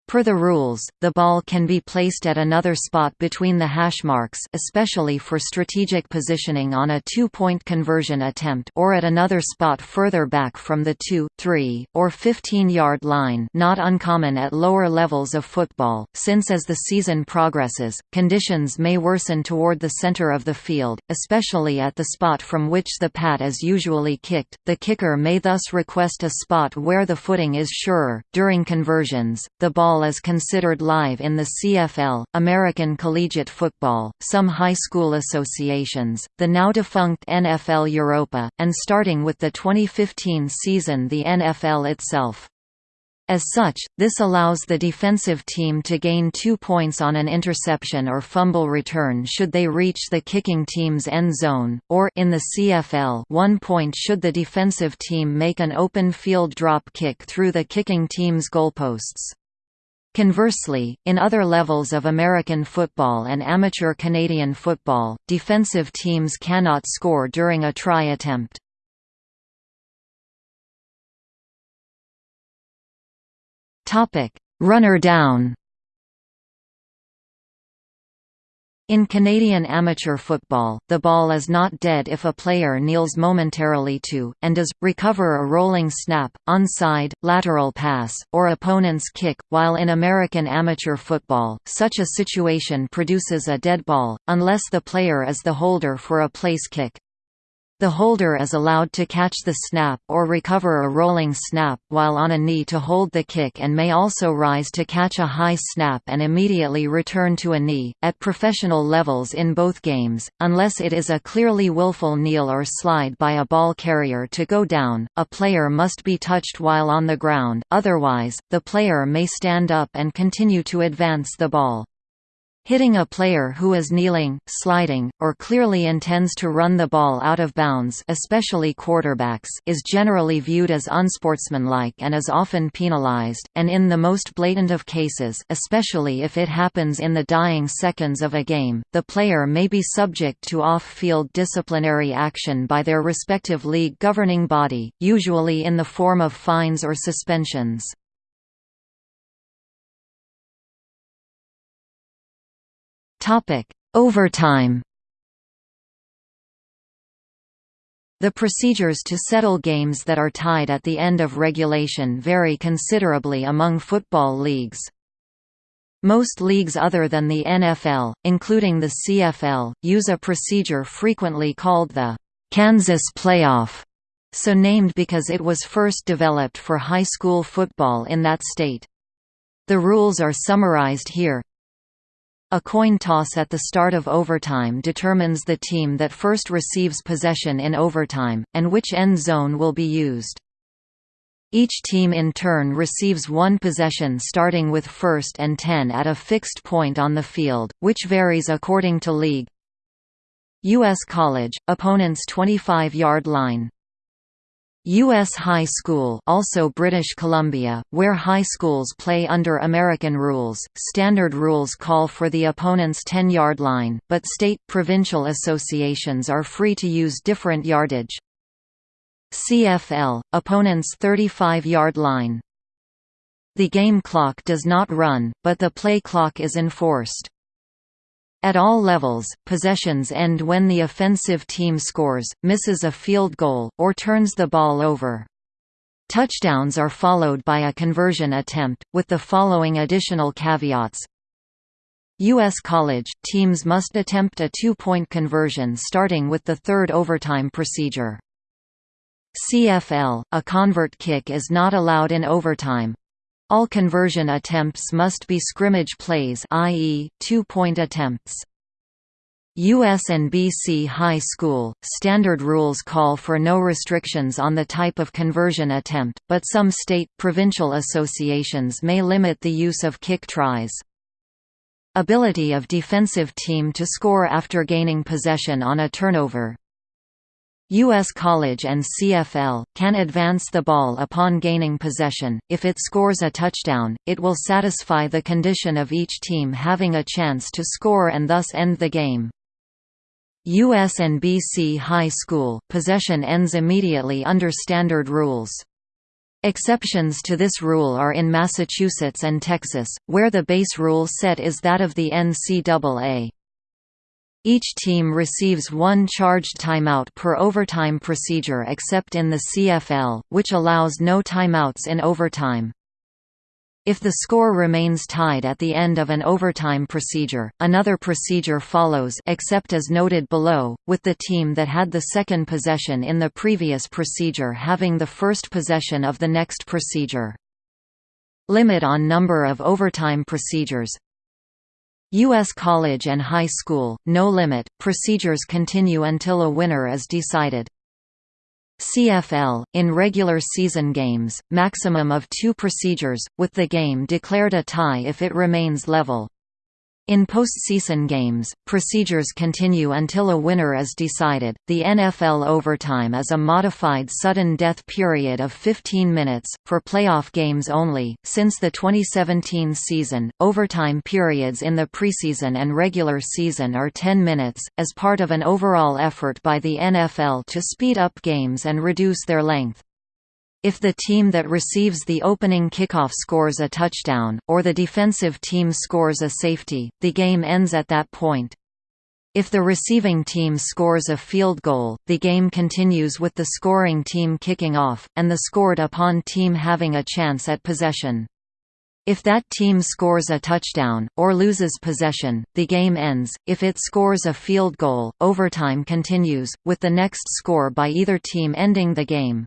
Per the rules, the ball can be placed at another spot between the hashmarks especially for strategic positioning on a two-point conversion attempt or at another spot further back from the 2, 3, or 15-yard line not uncommon at lower levels of football, since as the season progresses, conditions may worsen toward the center of the field, especially at the spot from which the pat is usually kicked. The kicker may thus request a spot where the footing is surer. During conversions, the ball football is considered live in the CFL, American Collegiate Football, some high school associations, the now defunct NFL Europa, and starting with the 2015 season the NFL itself. As such, this allows the defensive team to gain two points on an interception or fumble return should they reach the kicking team's end zone, or in the CFL one point should the defensive team make an open field drop kick through the kicking team's goalposts. Conversely, in other levels of American football and amateur Canadian football, defensive teams cannot score during a try attempt. Runner down In Canadian amateur football, the ball is not dead if a player kneels momentarily to, and does, recover a rolling snap, onside, lateral pass, or opponent's kick, while in American amateur football, such a situation produces a dead ball, unless the player is the holder for a place kick. The holder is allowed to catch the snap or recover a rolling snap while on a knee to hold the kick and may also rise to catch a high snap and immediately return to a knee, at professional levels in both games, unless it is a clearly willful kneel or slide by a ball carrier to go down, a player must be touched while on the ground, otherwise, the player may stand up and continue to advance the ball. Hitting a player who is kneeling, sliding, or clearly intends to run the ball out of bounds especially quarterbacks is generally viewed as unsportsmanlike and is often penalized, and in the most blatant of cases especially if it happens in the dying seconds of a game, the player may be subject to off-field disciplinary action by their respective league governing body, usually in the form of fines or suspensions. Topic: Overtime. The procedures to settle games that are tied at the end of regulation vary considerably among football leagues. Most leagues other than the NFL, including the CFL, use a procedure frequently called the Kansas Playoff, so named because it was first developed for high school football in that state. The rules are summarized here. A coin toss at the start of overtime determines the team that first receives possession in overtime, and which end zone will be used. Each team in turn receives one possession starting with first and 10 at a fixed point on the field, which varies according to league. U.S. College, opponent's 25-yard line U.S. High School also British Columbia, where high schools play under American rules, standard rules call for the opponent's 10-yard line, but state, provincial associations are free to use different yardage. CFL, opponent's 35-yard line. The game clock does not run, but the play clock is enforced. At all levels, possessions end when the offensive team scores, misses a field goal, or turns the ball over. Touchdowns are followed by a conversion attempt, with the following additional caveats. U.S. college, teams must attempt a two-point conversion starting with the third overtime procedure. CFL, a convert kick is not allowed in overtime, all conversion attempts must be scrimmage plays i.e., two-point attempts. U.S. and BC High School, standard rules call for no restrictions on the type of conversion attempt, but some state, provincial associations may limit the use of kick tries. Ability of defensive team to score after gaining possession on a turnover, U.S. College and CFL, can advance the ball upon gaining possession. If it scores a touchdown, it will satisfy the condition of each team having a chance to score and thus end the game. u.s USNBC High School, possession ends immediately under standard rules. Exceptions to this rule are in Massachusetts and Texas, where the base rule set is that of the NCAA. Each team receives one charged timeout per overtime procedure except in the CFL, which allows no timeouts in overtime. If the score remains tied at the end of an overtime procedure, another procedure follows except as noted below, with the team that had the second possession in the previous procedure having the first possession of the next procedure. Limit on number of overtime procedures U.S. college and high school, no limit, procedures continue until a winner is decided. CFL, in regular season games, maximum of two procedures, with the game declared a tie if it remains level. In postseason games, procedures continue until a winner is decided. The NFL overtime is a modified sudden death period of 15 minutes, for playoff games only. Since the 2017 season, overtime periods in the preseason and regular season are 10 minutes, as part of an overall effort by the NFL to speed up games and reduce their length. If the team that receives the opening kickoff scores a touchdown, or the defensive team scores a safety, the game ends at that point. If the receiving team scores a field goal, the game continues with the scoring team kicking off, and the scored-upon team having a chance at possession. If that team scores a touchdown, or loses possession, the game ends. If it scores a field goal, overtime continues, with the next score by either team ending the game.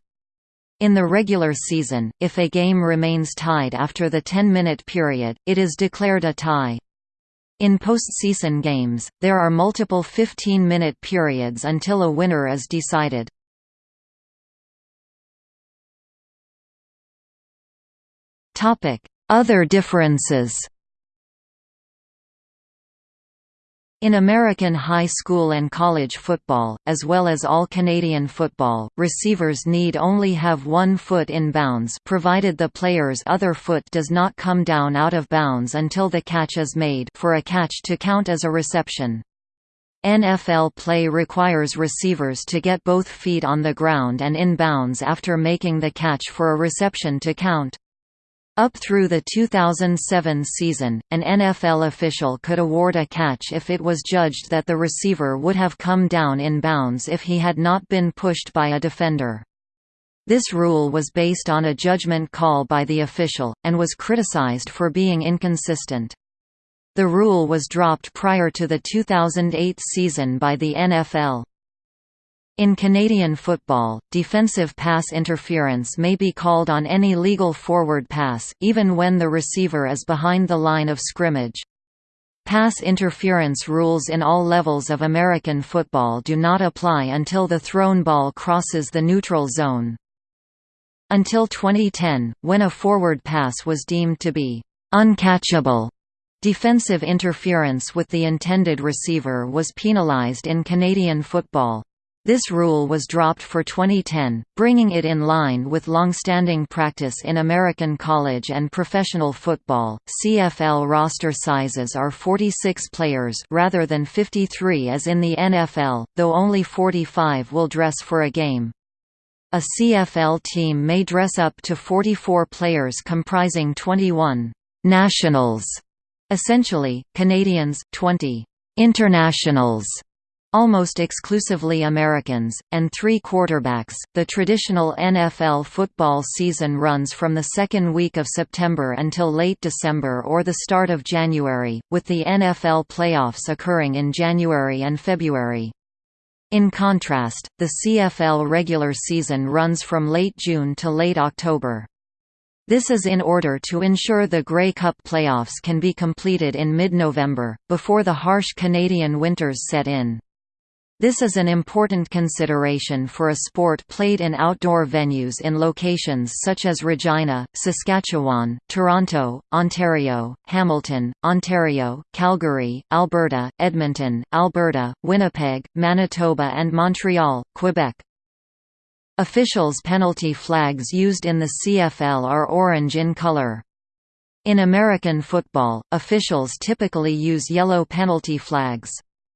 In the regular season, if a game remains tied after the 10-minute period, it is declared a tie. In postseason games, there are multiple 15-minute periods until a winner is decided. Other differences In American high school and college football, as well as all Canadian football, receivers need only have one foot in bounds provided the player's other foot does not come down out of bounds until the catch is made for a catch to count as a reception. NFL play requires receivers to get both feet on the ground and in bounds after making the catch for a reception to count. Up through the 2007 season, an NFL official could award a catch if it was judged that the receiver would have come down in bounds if he had not been pushed by a defender. This rule was based on a judgment call by the official, and was criticized for being inconsistent. The rule was dropped prior to the 2008 season by the NFL. In Canadian football, defensive pass interference may be called on any legal forward pass, even when the receiver is behind the line of scrimmage. Pass interference rules in all levels of American football do not apply until the thrown ball crosses the neutral zone. Until 2010, when a forward pass was deemed to be uncatchable, defensive interference with the intended receiver was penalized in Canadian football. This rule was dropped for 2010, bringing it in line with longstanding practice in American college and professional football. CFL roster sizes are 46 players rather than 53 as in the NFL, though only 45 will dress for a game. A CFL team may dress up to 44 players comprising 21 nationals, essentially Canadians, 20 internationals almost exclusively Americans, and three quarterbacks. The traditional NFL football season runs from the second week of September until late December or the start of January, with the NFL playoffs occurring in January and February. In contrast, the CFL regular season runs from late June to late October. This is in order to ensure the Grey Cup playoffs can be completed in mid-November, before the harsh Canadian winters set in. This is an important consideration for a sport played in outdoor venues in locations such as Regina, Saskatchewan, Toronto, Ontario, Hamilton, Ontario, Calgary, Alberta, Edmonton, Alberta, Winnipeg, Manitoba and Montreal, Quebec. Officials' penalty flags used in the CFL are orange in color. In American football, officials typically use yellow penalty flags.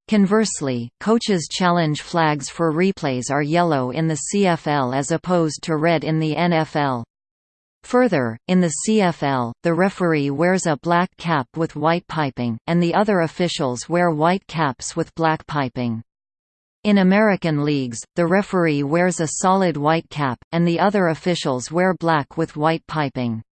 Conversely, coaches' challenge flags for replays are yellow in the CFL as opposed to red in the NFL. Further, in the CFL, the referee wears a black cap with white piping, and the other officials wear white caps with black piping. In American leagues, the referee wears a solid white cap, and the other officials wear black with white piping.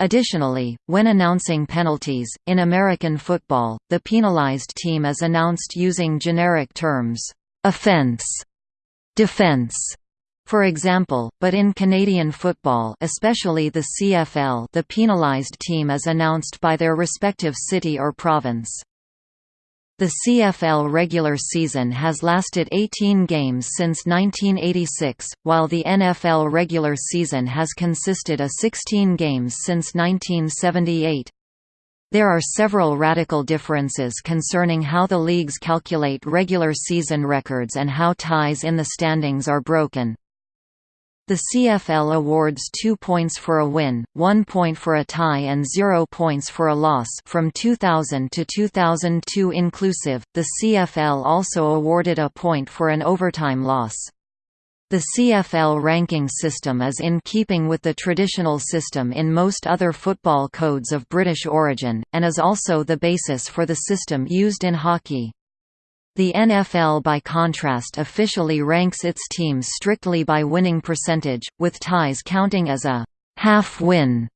Additionally, when announcing penalties, in American football, the penalized team is announced using generic terms, offense, defense, for example, but in Canadian football especially the CFL the penalized team is announced by their respective city or province. The CFL regular season has lasted 18 games since 1986, while the NFL regular season has consisted of 16 games since 1978. There are several radical differences concerning how the leagues calculate regular season records and how ties in the standings are broken. The CFL awards 2 points for a win, 1 point for a tie and 0 points for a loss from 2000 to 2002 inclusive. The CFL also awarded a point for an overtime loss. The CFL ranking system is in keeping with the traditional system in most other football codes of British origin, and is also the basis for the system used in hockey. The NFL by contrast officially ranks its teams strictly by winning percentage, with ties counting as a half-win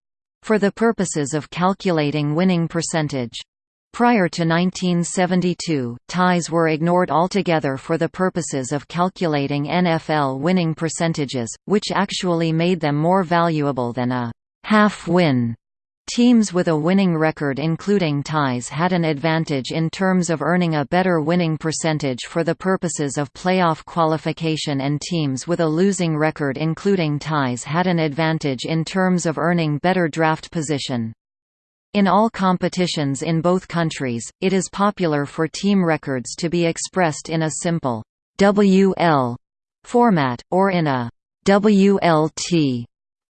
for the purposes of calculating winning percentage. Prior to 1972, ties were ignored altogether for the purposes of calculating NFL winning percentages, which actually made them more valuable than a half-win Teams with a winning record including ties had an advantage in terms of earning a better winning percentage for the purposes of playoff qualification and teams with a losing record including ties had an advantage in terms of earning better draft position. In all competitions in both countries, it is popular for team records to be expressed in a simple WL format, or in a WLT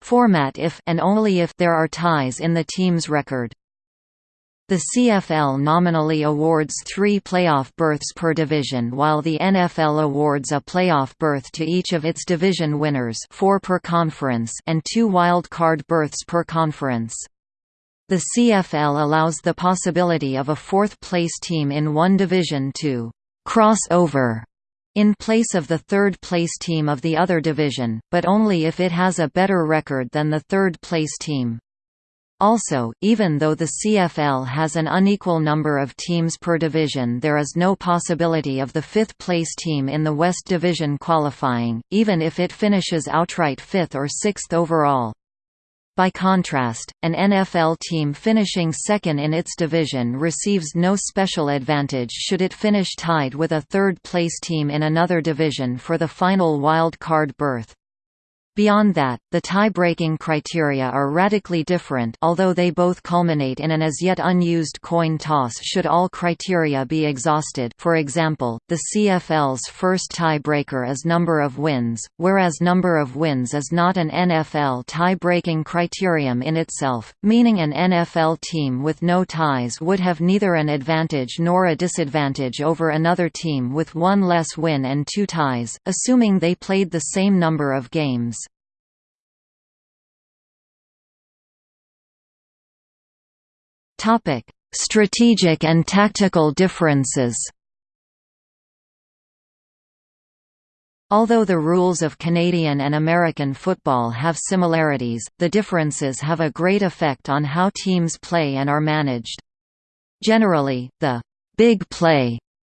format if and only if there are ties in the team's record. The CFL nominally awards three playoff berths per division while the NFL awards a playoff berth to each of its division winners four per conference and two wild card berths per conference. The CFL allows the possibility of a fourth-place team in one division to «cross over» in place of the third-place team of the other division, but only if it has a better record than the third-place team. Also, even though the CFL has an unequal number of teams per division there is no possibility of the fifth-place team in the West Division qualifying, even if it finishes outright fifth or sixth overall. By contrast, an NFL team finishing second in its division receives no special advantage should it finish tied with a third-place team in another division for the final wild card berth. Beyond that, the tie-breaking criteria are radically different although they both culminate in an as yet unused coin toss should all criteria be exhausted for example, the CFL's first tie-breaker is number of wins, whereas number of wins is not an NFL tie-breaking criterion in itself, meaning an NFL team with no ties would have neither an advantage nor a disadvantage over another team with one less win and two ties, assuming they played the same number of games. Topic: Strategic and tactical differences. Although the rules of Canadian and American football have similarities, the differences have a great effect on how teams play and are managed. Generally, the big play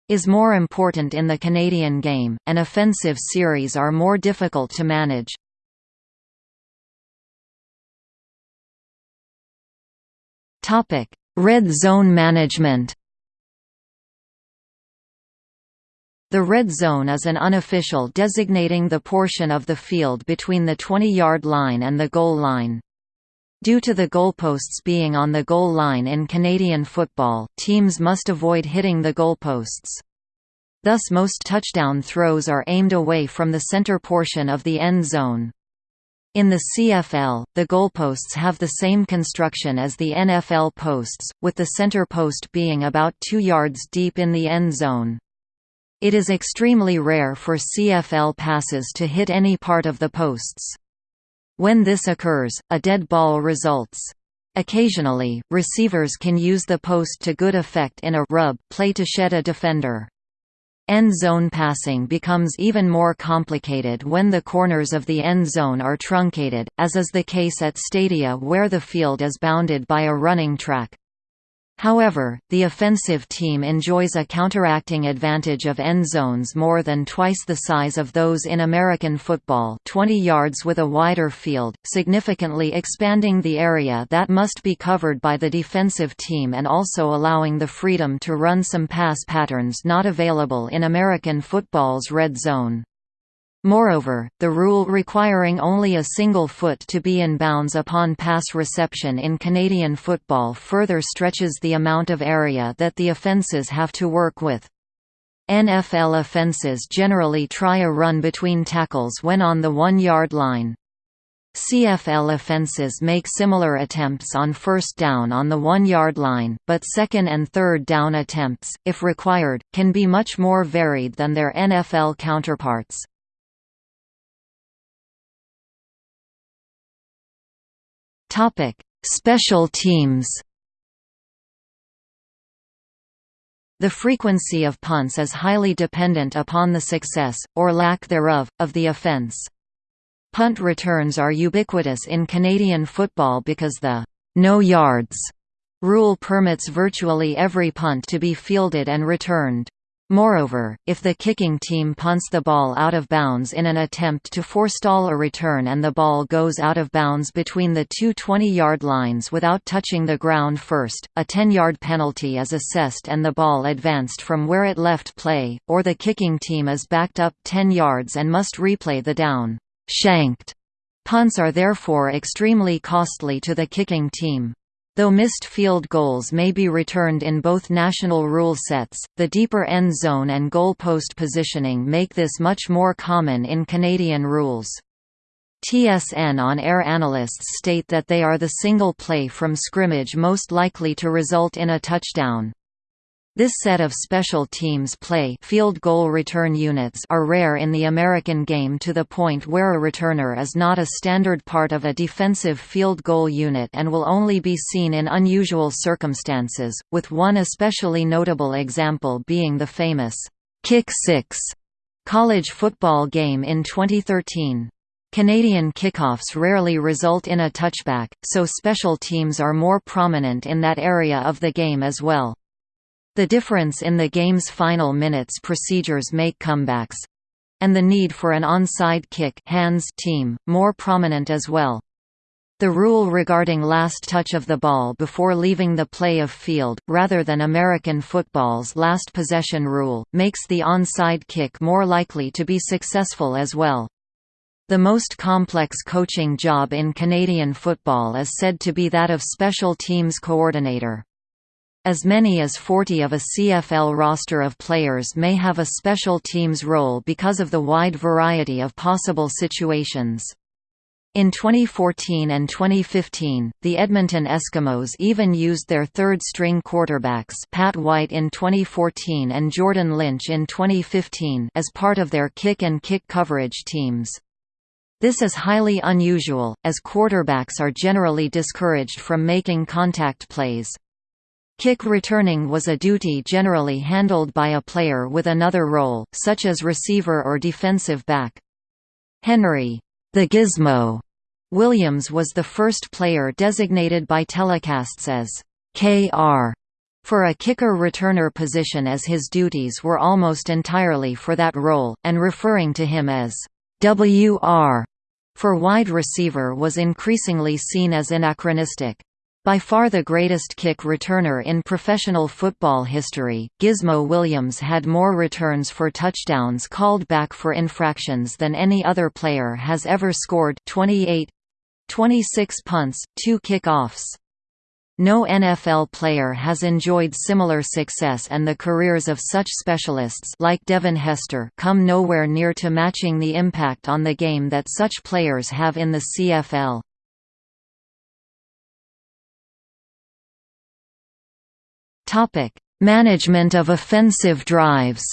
is more important in the Canadian game, and offensive series are more difficult to manage. Topic: Red zone management. The red zone is an unofficial designating the portion of the field between the 20-yard line and the goal line. Due to the goalposts being on the goal line in Canadian football, teams must avoid hitting the goalposts. Thus most touchdown throws are aimed away from the center portion of the end zone. In the CFL, the goalposts have the same construction as the NFL posts, with the center post being about 2 yards deep in the end zone. It is extremely rare for CFL passes to hit any part of the posts. When this occurs, a dead ball results. Occasionally, receivers can use the post to good effect in a rub play to shed a defender. End zone passing becomes even more complicated when the corners of the end zone are truncated, as is the case at stadia where the field is bounded by a running track. However, the offensive team enjoys a counteracting advantage of end zones more than twice the size of those in American football 20 yards with a wider field, significantly expanding the area that must be covered by the defensive team and also allowing the freedom to run some pass patterns not available in American football's red zone. Moreover, the rule requiring only a single foot to be in bounds upon pass reception in Canadian football further stretches the amount of area that the offences have to work with. NFL offences generally try a run between tackles when on the one-yard line. CFL offenses make similar attempts on first down on the one-yard line, but second and third down attempts, if required, can be much more varied than their NFL counterparts. Topic: Special teams. The frequency of punts is highly dependent upon the success, or lack thereof, of the offence. Punt returns are ubiquitous in Canadian football because the «no yards» rule permits virtually every punt to be fielded and returned. Moreover, if the kicking team punts the ball out of bounds in an attempt to forestall a return and the ball goes out of bounds between the two 20-yard lines without touching the ground first, a 10-yard penalty is assessed and the ball advanced from where it left play, or the kicking team is backed up 10 yards and must replay the down shanked. Punts are therefore extremely costly to the kicking team. Though missed field goals may be returned in both national rule sets, the deeper end zone and goal post positioning make this much more common in Canadian rules. TSN on-air analysts state that they are the single play from scrimmage most likely to result in a touchdown. This set of special teams play field goal return units are rare in the American game to the point where a returner is not a standard part of a defensive field goal unit and will only be seen in unusual circumstances, with one especially notable example being the famous Kick Six college football game in 2013. Canadian kickoffs rarely result in a touchback, so special teams are more prominent in that area of the game as well. The difference in the game's final minutes procedures make comebacks and the need for an onside kick hands team, more prominent as well. The rule regarding last touch of the ball before leaving the play of field, rather than American football's last possession rule, makes the onside kick more likely to be successful as well. The most complex coaching job in Canadian football is said to be that of special teams coordinator. As many as 40 of a CFL roster of players may have a special teams role because of the wide variety of possible situations. In 2014 and 2015, the Edmonton Eskimos even used their third-string quarterbacks Pat White in 2014 and Jordan Lynch in 2015 as part of their kick and kick coverage teams. This is highly unusual, as quarterbacks are generally discouraged from making contact plays. Kick returning was a duty generally handled by a player with another role, such as receiver or defensive back. Henry the Gizmo Williams was the first player designated by telecasts as KR for a kicker-returner position as his duties were almost entirely for that role, and referring to him as WR for wide receiver was increasingly seen as anachronistic. By far the greatest kick returner in professional football history, Gizmo Williams had more returns for touchdowns called back for infractions than any other player has ever scored 28 26 punts, 2 kickoffs. No NFL player has enjoyed similar success and the careers of such specialists like Devin Hester come nowhere near to matching the impact on the game that such players have in the CFL. Topic: Management of offensive drives.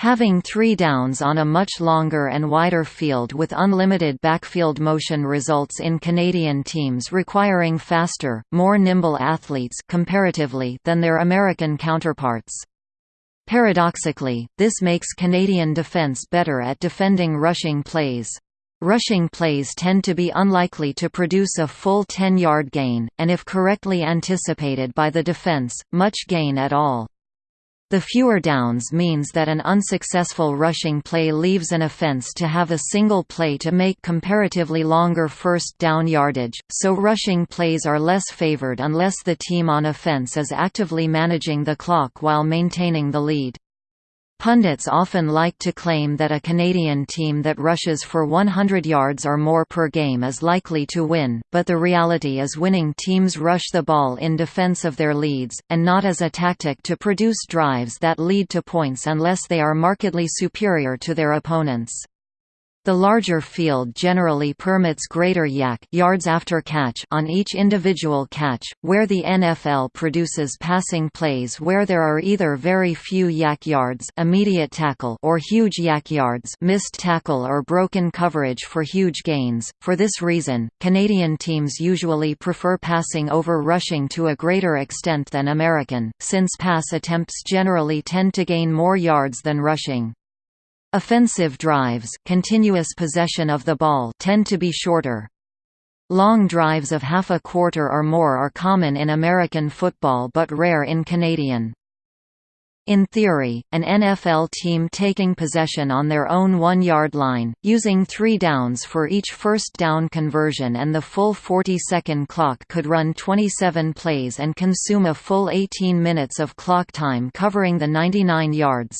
Having three downs on a much longer and wider field with unlimited backfield motion results in Canadian teams requiring faster, more nimble athletes comparatively than their American counterparts. Paradoxically, this makes Canadian defence better at defending rushing plays. Rushing plays tend to be unlikely to produce a full 10-yard gain, and if correctly anticipated by the defence, much gain at all. The fewer downs means that an unsuccessful rushing play leaves an offense to have a single play to make comparatively longer first down yardage, so rushing plays are less favored unless the team on offense is actively managing the clock while maintaining the lead. Pundits often like to claim that a Canadian team that rushes for 100 yards or more per game is likely to win, but the reality is winning teams rush the ball in defense of their leads, and not as a tactic to produce drives that lead to points unless they are markedly superior to their opponents. The larger field generally permits greater YAC yards after catch on each individual catch, where the NFL produces passing plays where there are either very few YAC yards immediate tackle or huge YAC yards missed tackle or broken coverage for huge gains. For this reason, Canadian teams usually prefer passing over rushing to a greater extent than American, since pass attempts generally tend to gain more yards than rushing. Offensive drives continuous possession of the ball tend to be shorter. Long drives of half a quarter or more are common in American football but rare in Canadian. In theory, an NFL team taking possession on their own one-yard line, using three downs for each first down conversion and the full 40-second clock could run 27 plays and consume a full 18 minutes of clock time covering the 99 yards.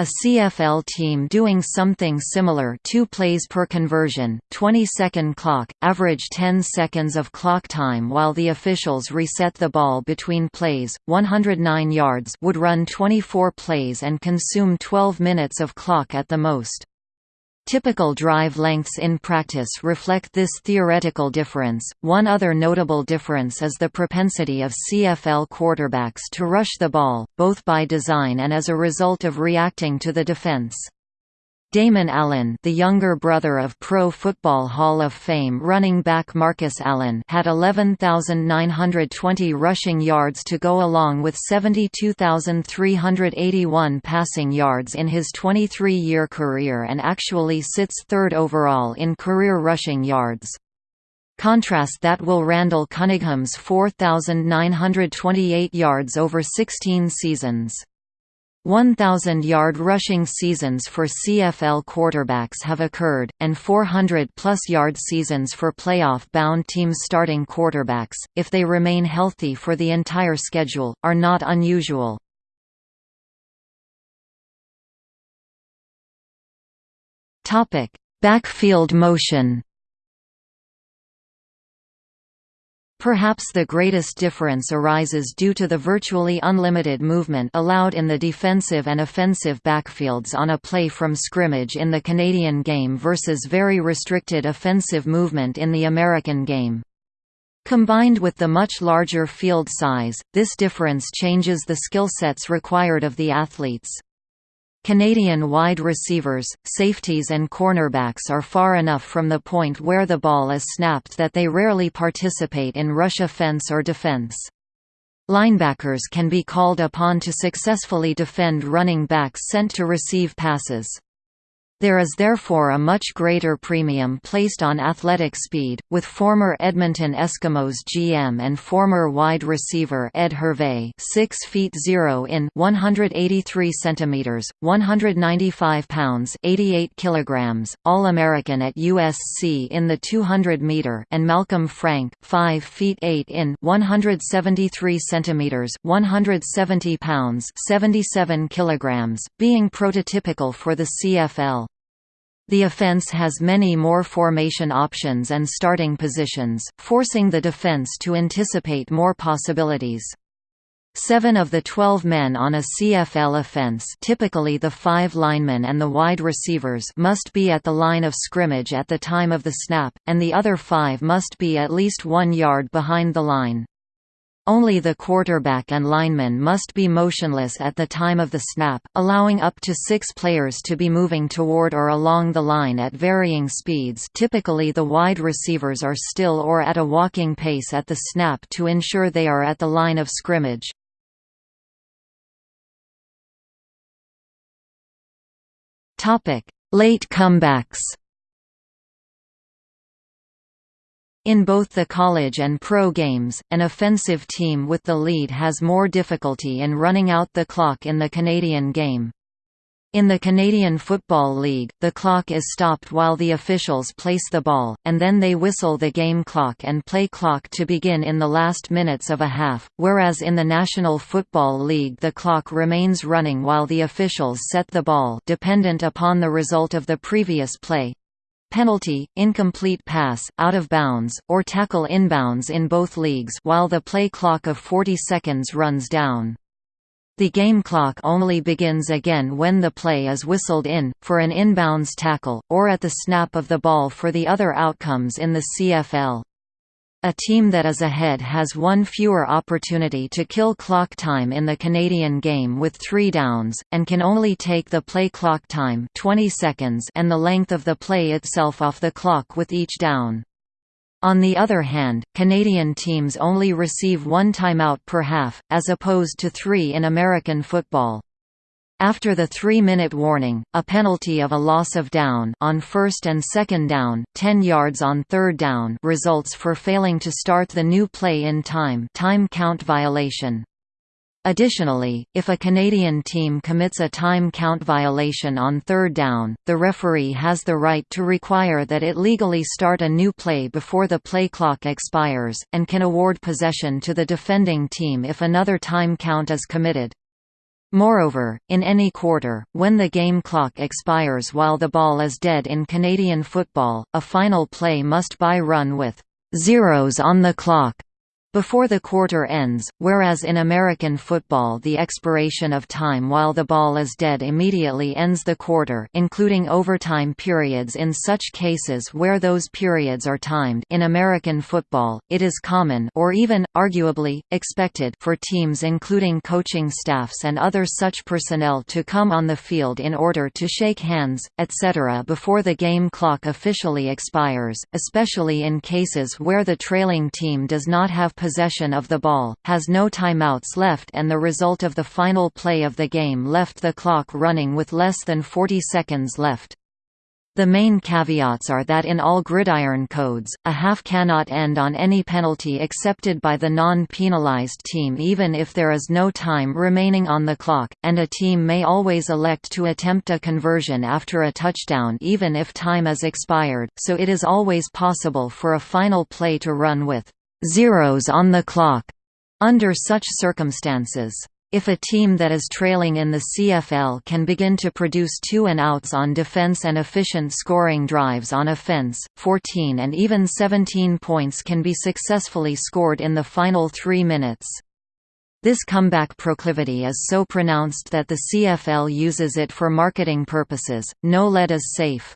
A CFL team doing something similar 2 plays per conversion, 20-second clock, average 10 seconds of clock time while the officials reset the ball between plays, 109 yards would run 24 plays and consume 12 minutes of clock at the most. Typical drive lengths in practice reflect this theoretical difference. One other notable difference is the propensity of CFL quarterbacks to rush the ball, both by design and as a result of reacting to the defense. Damon Allen the younger brother of Pro Football Hall of Fame running back Marcus Allen had 11,920 rushing yards to go along with 72,381 passing yards in his 23-year career and actually sits third overall in career rushing yards. Contrast that will Randall Cunningham's 4,928 yards over 16 seasons. 1,000-yard rushing seasons for CFL quarterbacks have occurred, and 400-plus yard seasons for playoff-bound teams starting quarterbacks, if they remain healthy for the entire schedule, are not unusual. Backfield motion Perhaps the greatest difference arises due to the virtually unlimited movement allowed in the defensive and offensive backfields on a play from scrimmage in the Canadian game versus very restricted offensive movement in the American game. Combined with the much larger field size, this difference changes the skill sets required of the athletes. Canadian wide receivers, safeties and cornerbacks are far enough from the point where the ball is snapped that they rarely participate in rush offense or defense. Linebackers can be called upon to successfully defend running backs sent to receive passes. There is therefore a much greater premium placed on athletic speed, with former Edmonton Eskimos GM and former wide receiver Ed Hervey 6 feet 0 in 183 centimeters, 195 pounds 88 kilograms, All-American at USC in the 200 meter and Malcolm Frank 5 feet 8 in 173 centimeters, 170 pounds 77 kilograms, being prototypical for the CFL. The offense has many more formation options and starting positions, forcing the defense to anticipate more possibilities. Seven of the 12 men on a CFL offense typically the five linemen and the wide receivers must be at the line of scrimmage at the time of the snap, and the other five must be at least one yard behind the line. Only the quarterback and linemen must be motionless at the time of the snap, allowing up to six players to be moving toward or along the line at varying speeds typically the wide receivers are still or at a walking pace at the snap to ensure they are at the line of scrimmage. Late comebacks In both the college and pro games, an offensive team with the lead has more difficulty in running out the clock in the Canadian game. In the Canadian Football League, the clock is stopped while the officials place the ball, and then they whistle the game clock and play clock to begin in the last minutes of a half, whereas in the National Football League the clock remains running while the officials set the ball dependent upon the result of the previous play penalty, incomplete pass, out of bounds, or tackle inbounds in both leagues while the play clock of 40 seconds runs down. The game clock only begins again when the play is whistled in, for an inbounds tackle, or at the snap of the ball for the other outcomes in the CFL. A team that is ahead has one fewer opportunity to kill clock time in the Canadian game with three downs, and can only take the play clock time 20 seconds and the length of the play itself off the clock with each down. On the other hand, Canadian teams only receive one timeout per half, as opposed to three in American football. After the three-minute warning, a penalty of a loss of down on first and second down, 10 yards on third down results for failing to start the new play in time time count violation. Additionally, if a Canadian team commits a time count violation on third down, the referee has the right to require that it legally start a new play before the play clock expires, and can award possession to the defending team if another time count is committed. Moreover, in any quarter, when the game clock expires while the ball is dead in Canadian football, a final play must by run with zeros on the clock before the quarter ends, whereas in American football the expiration of time while the ball is dead immediately ends the quarter including overtime periods in such cases where those periods are timed in American football, it is common or even, arguably, expected for teams including coaching staffs and other such personnel to come on the field in order to shake hands, etc. before the game clock officially expires, especially in cases where the trailing team does not have possession of the ball, has no timeouts left and the result of the final play of the game left the clock running with less than 40 seconds left. The main caveats are that in all gridiron codes, a half cannot end on any penalty accepted by the non-penalized team even if there is no time remaining on the clock, and a team may always elect to attempt a conversion after a touchdown even if time is expired, so it is always possible for a final play to run with zeros on the clock under such circumstances. If a team that is trailing in the CFL can begin to produce two and outs on defense and efficient scoring drives on offense, 14 and even 17 points can be successfully scored in the final three minutes. This comeback proclivity is so pronounced that the CFL uses it for marketing purposes. No lead is safe.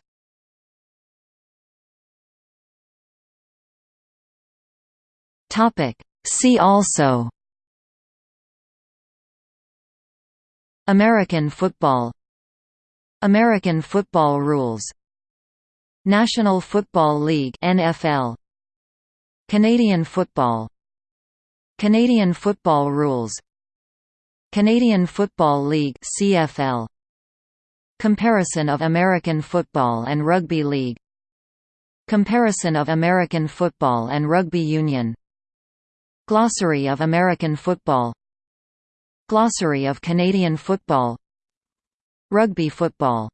Topic. See also American football American football rules National Football League NFL Canadian football Canadian football rules Canadian Football League CFL Comparison of American football and rugby league Comparison of American football and rugby union Glossary of American football. Glossary of Canadian football. Rugby football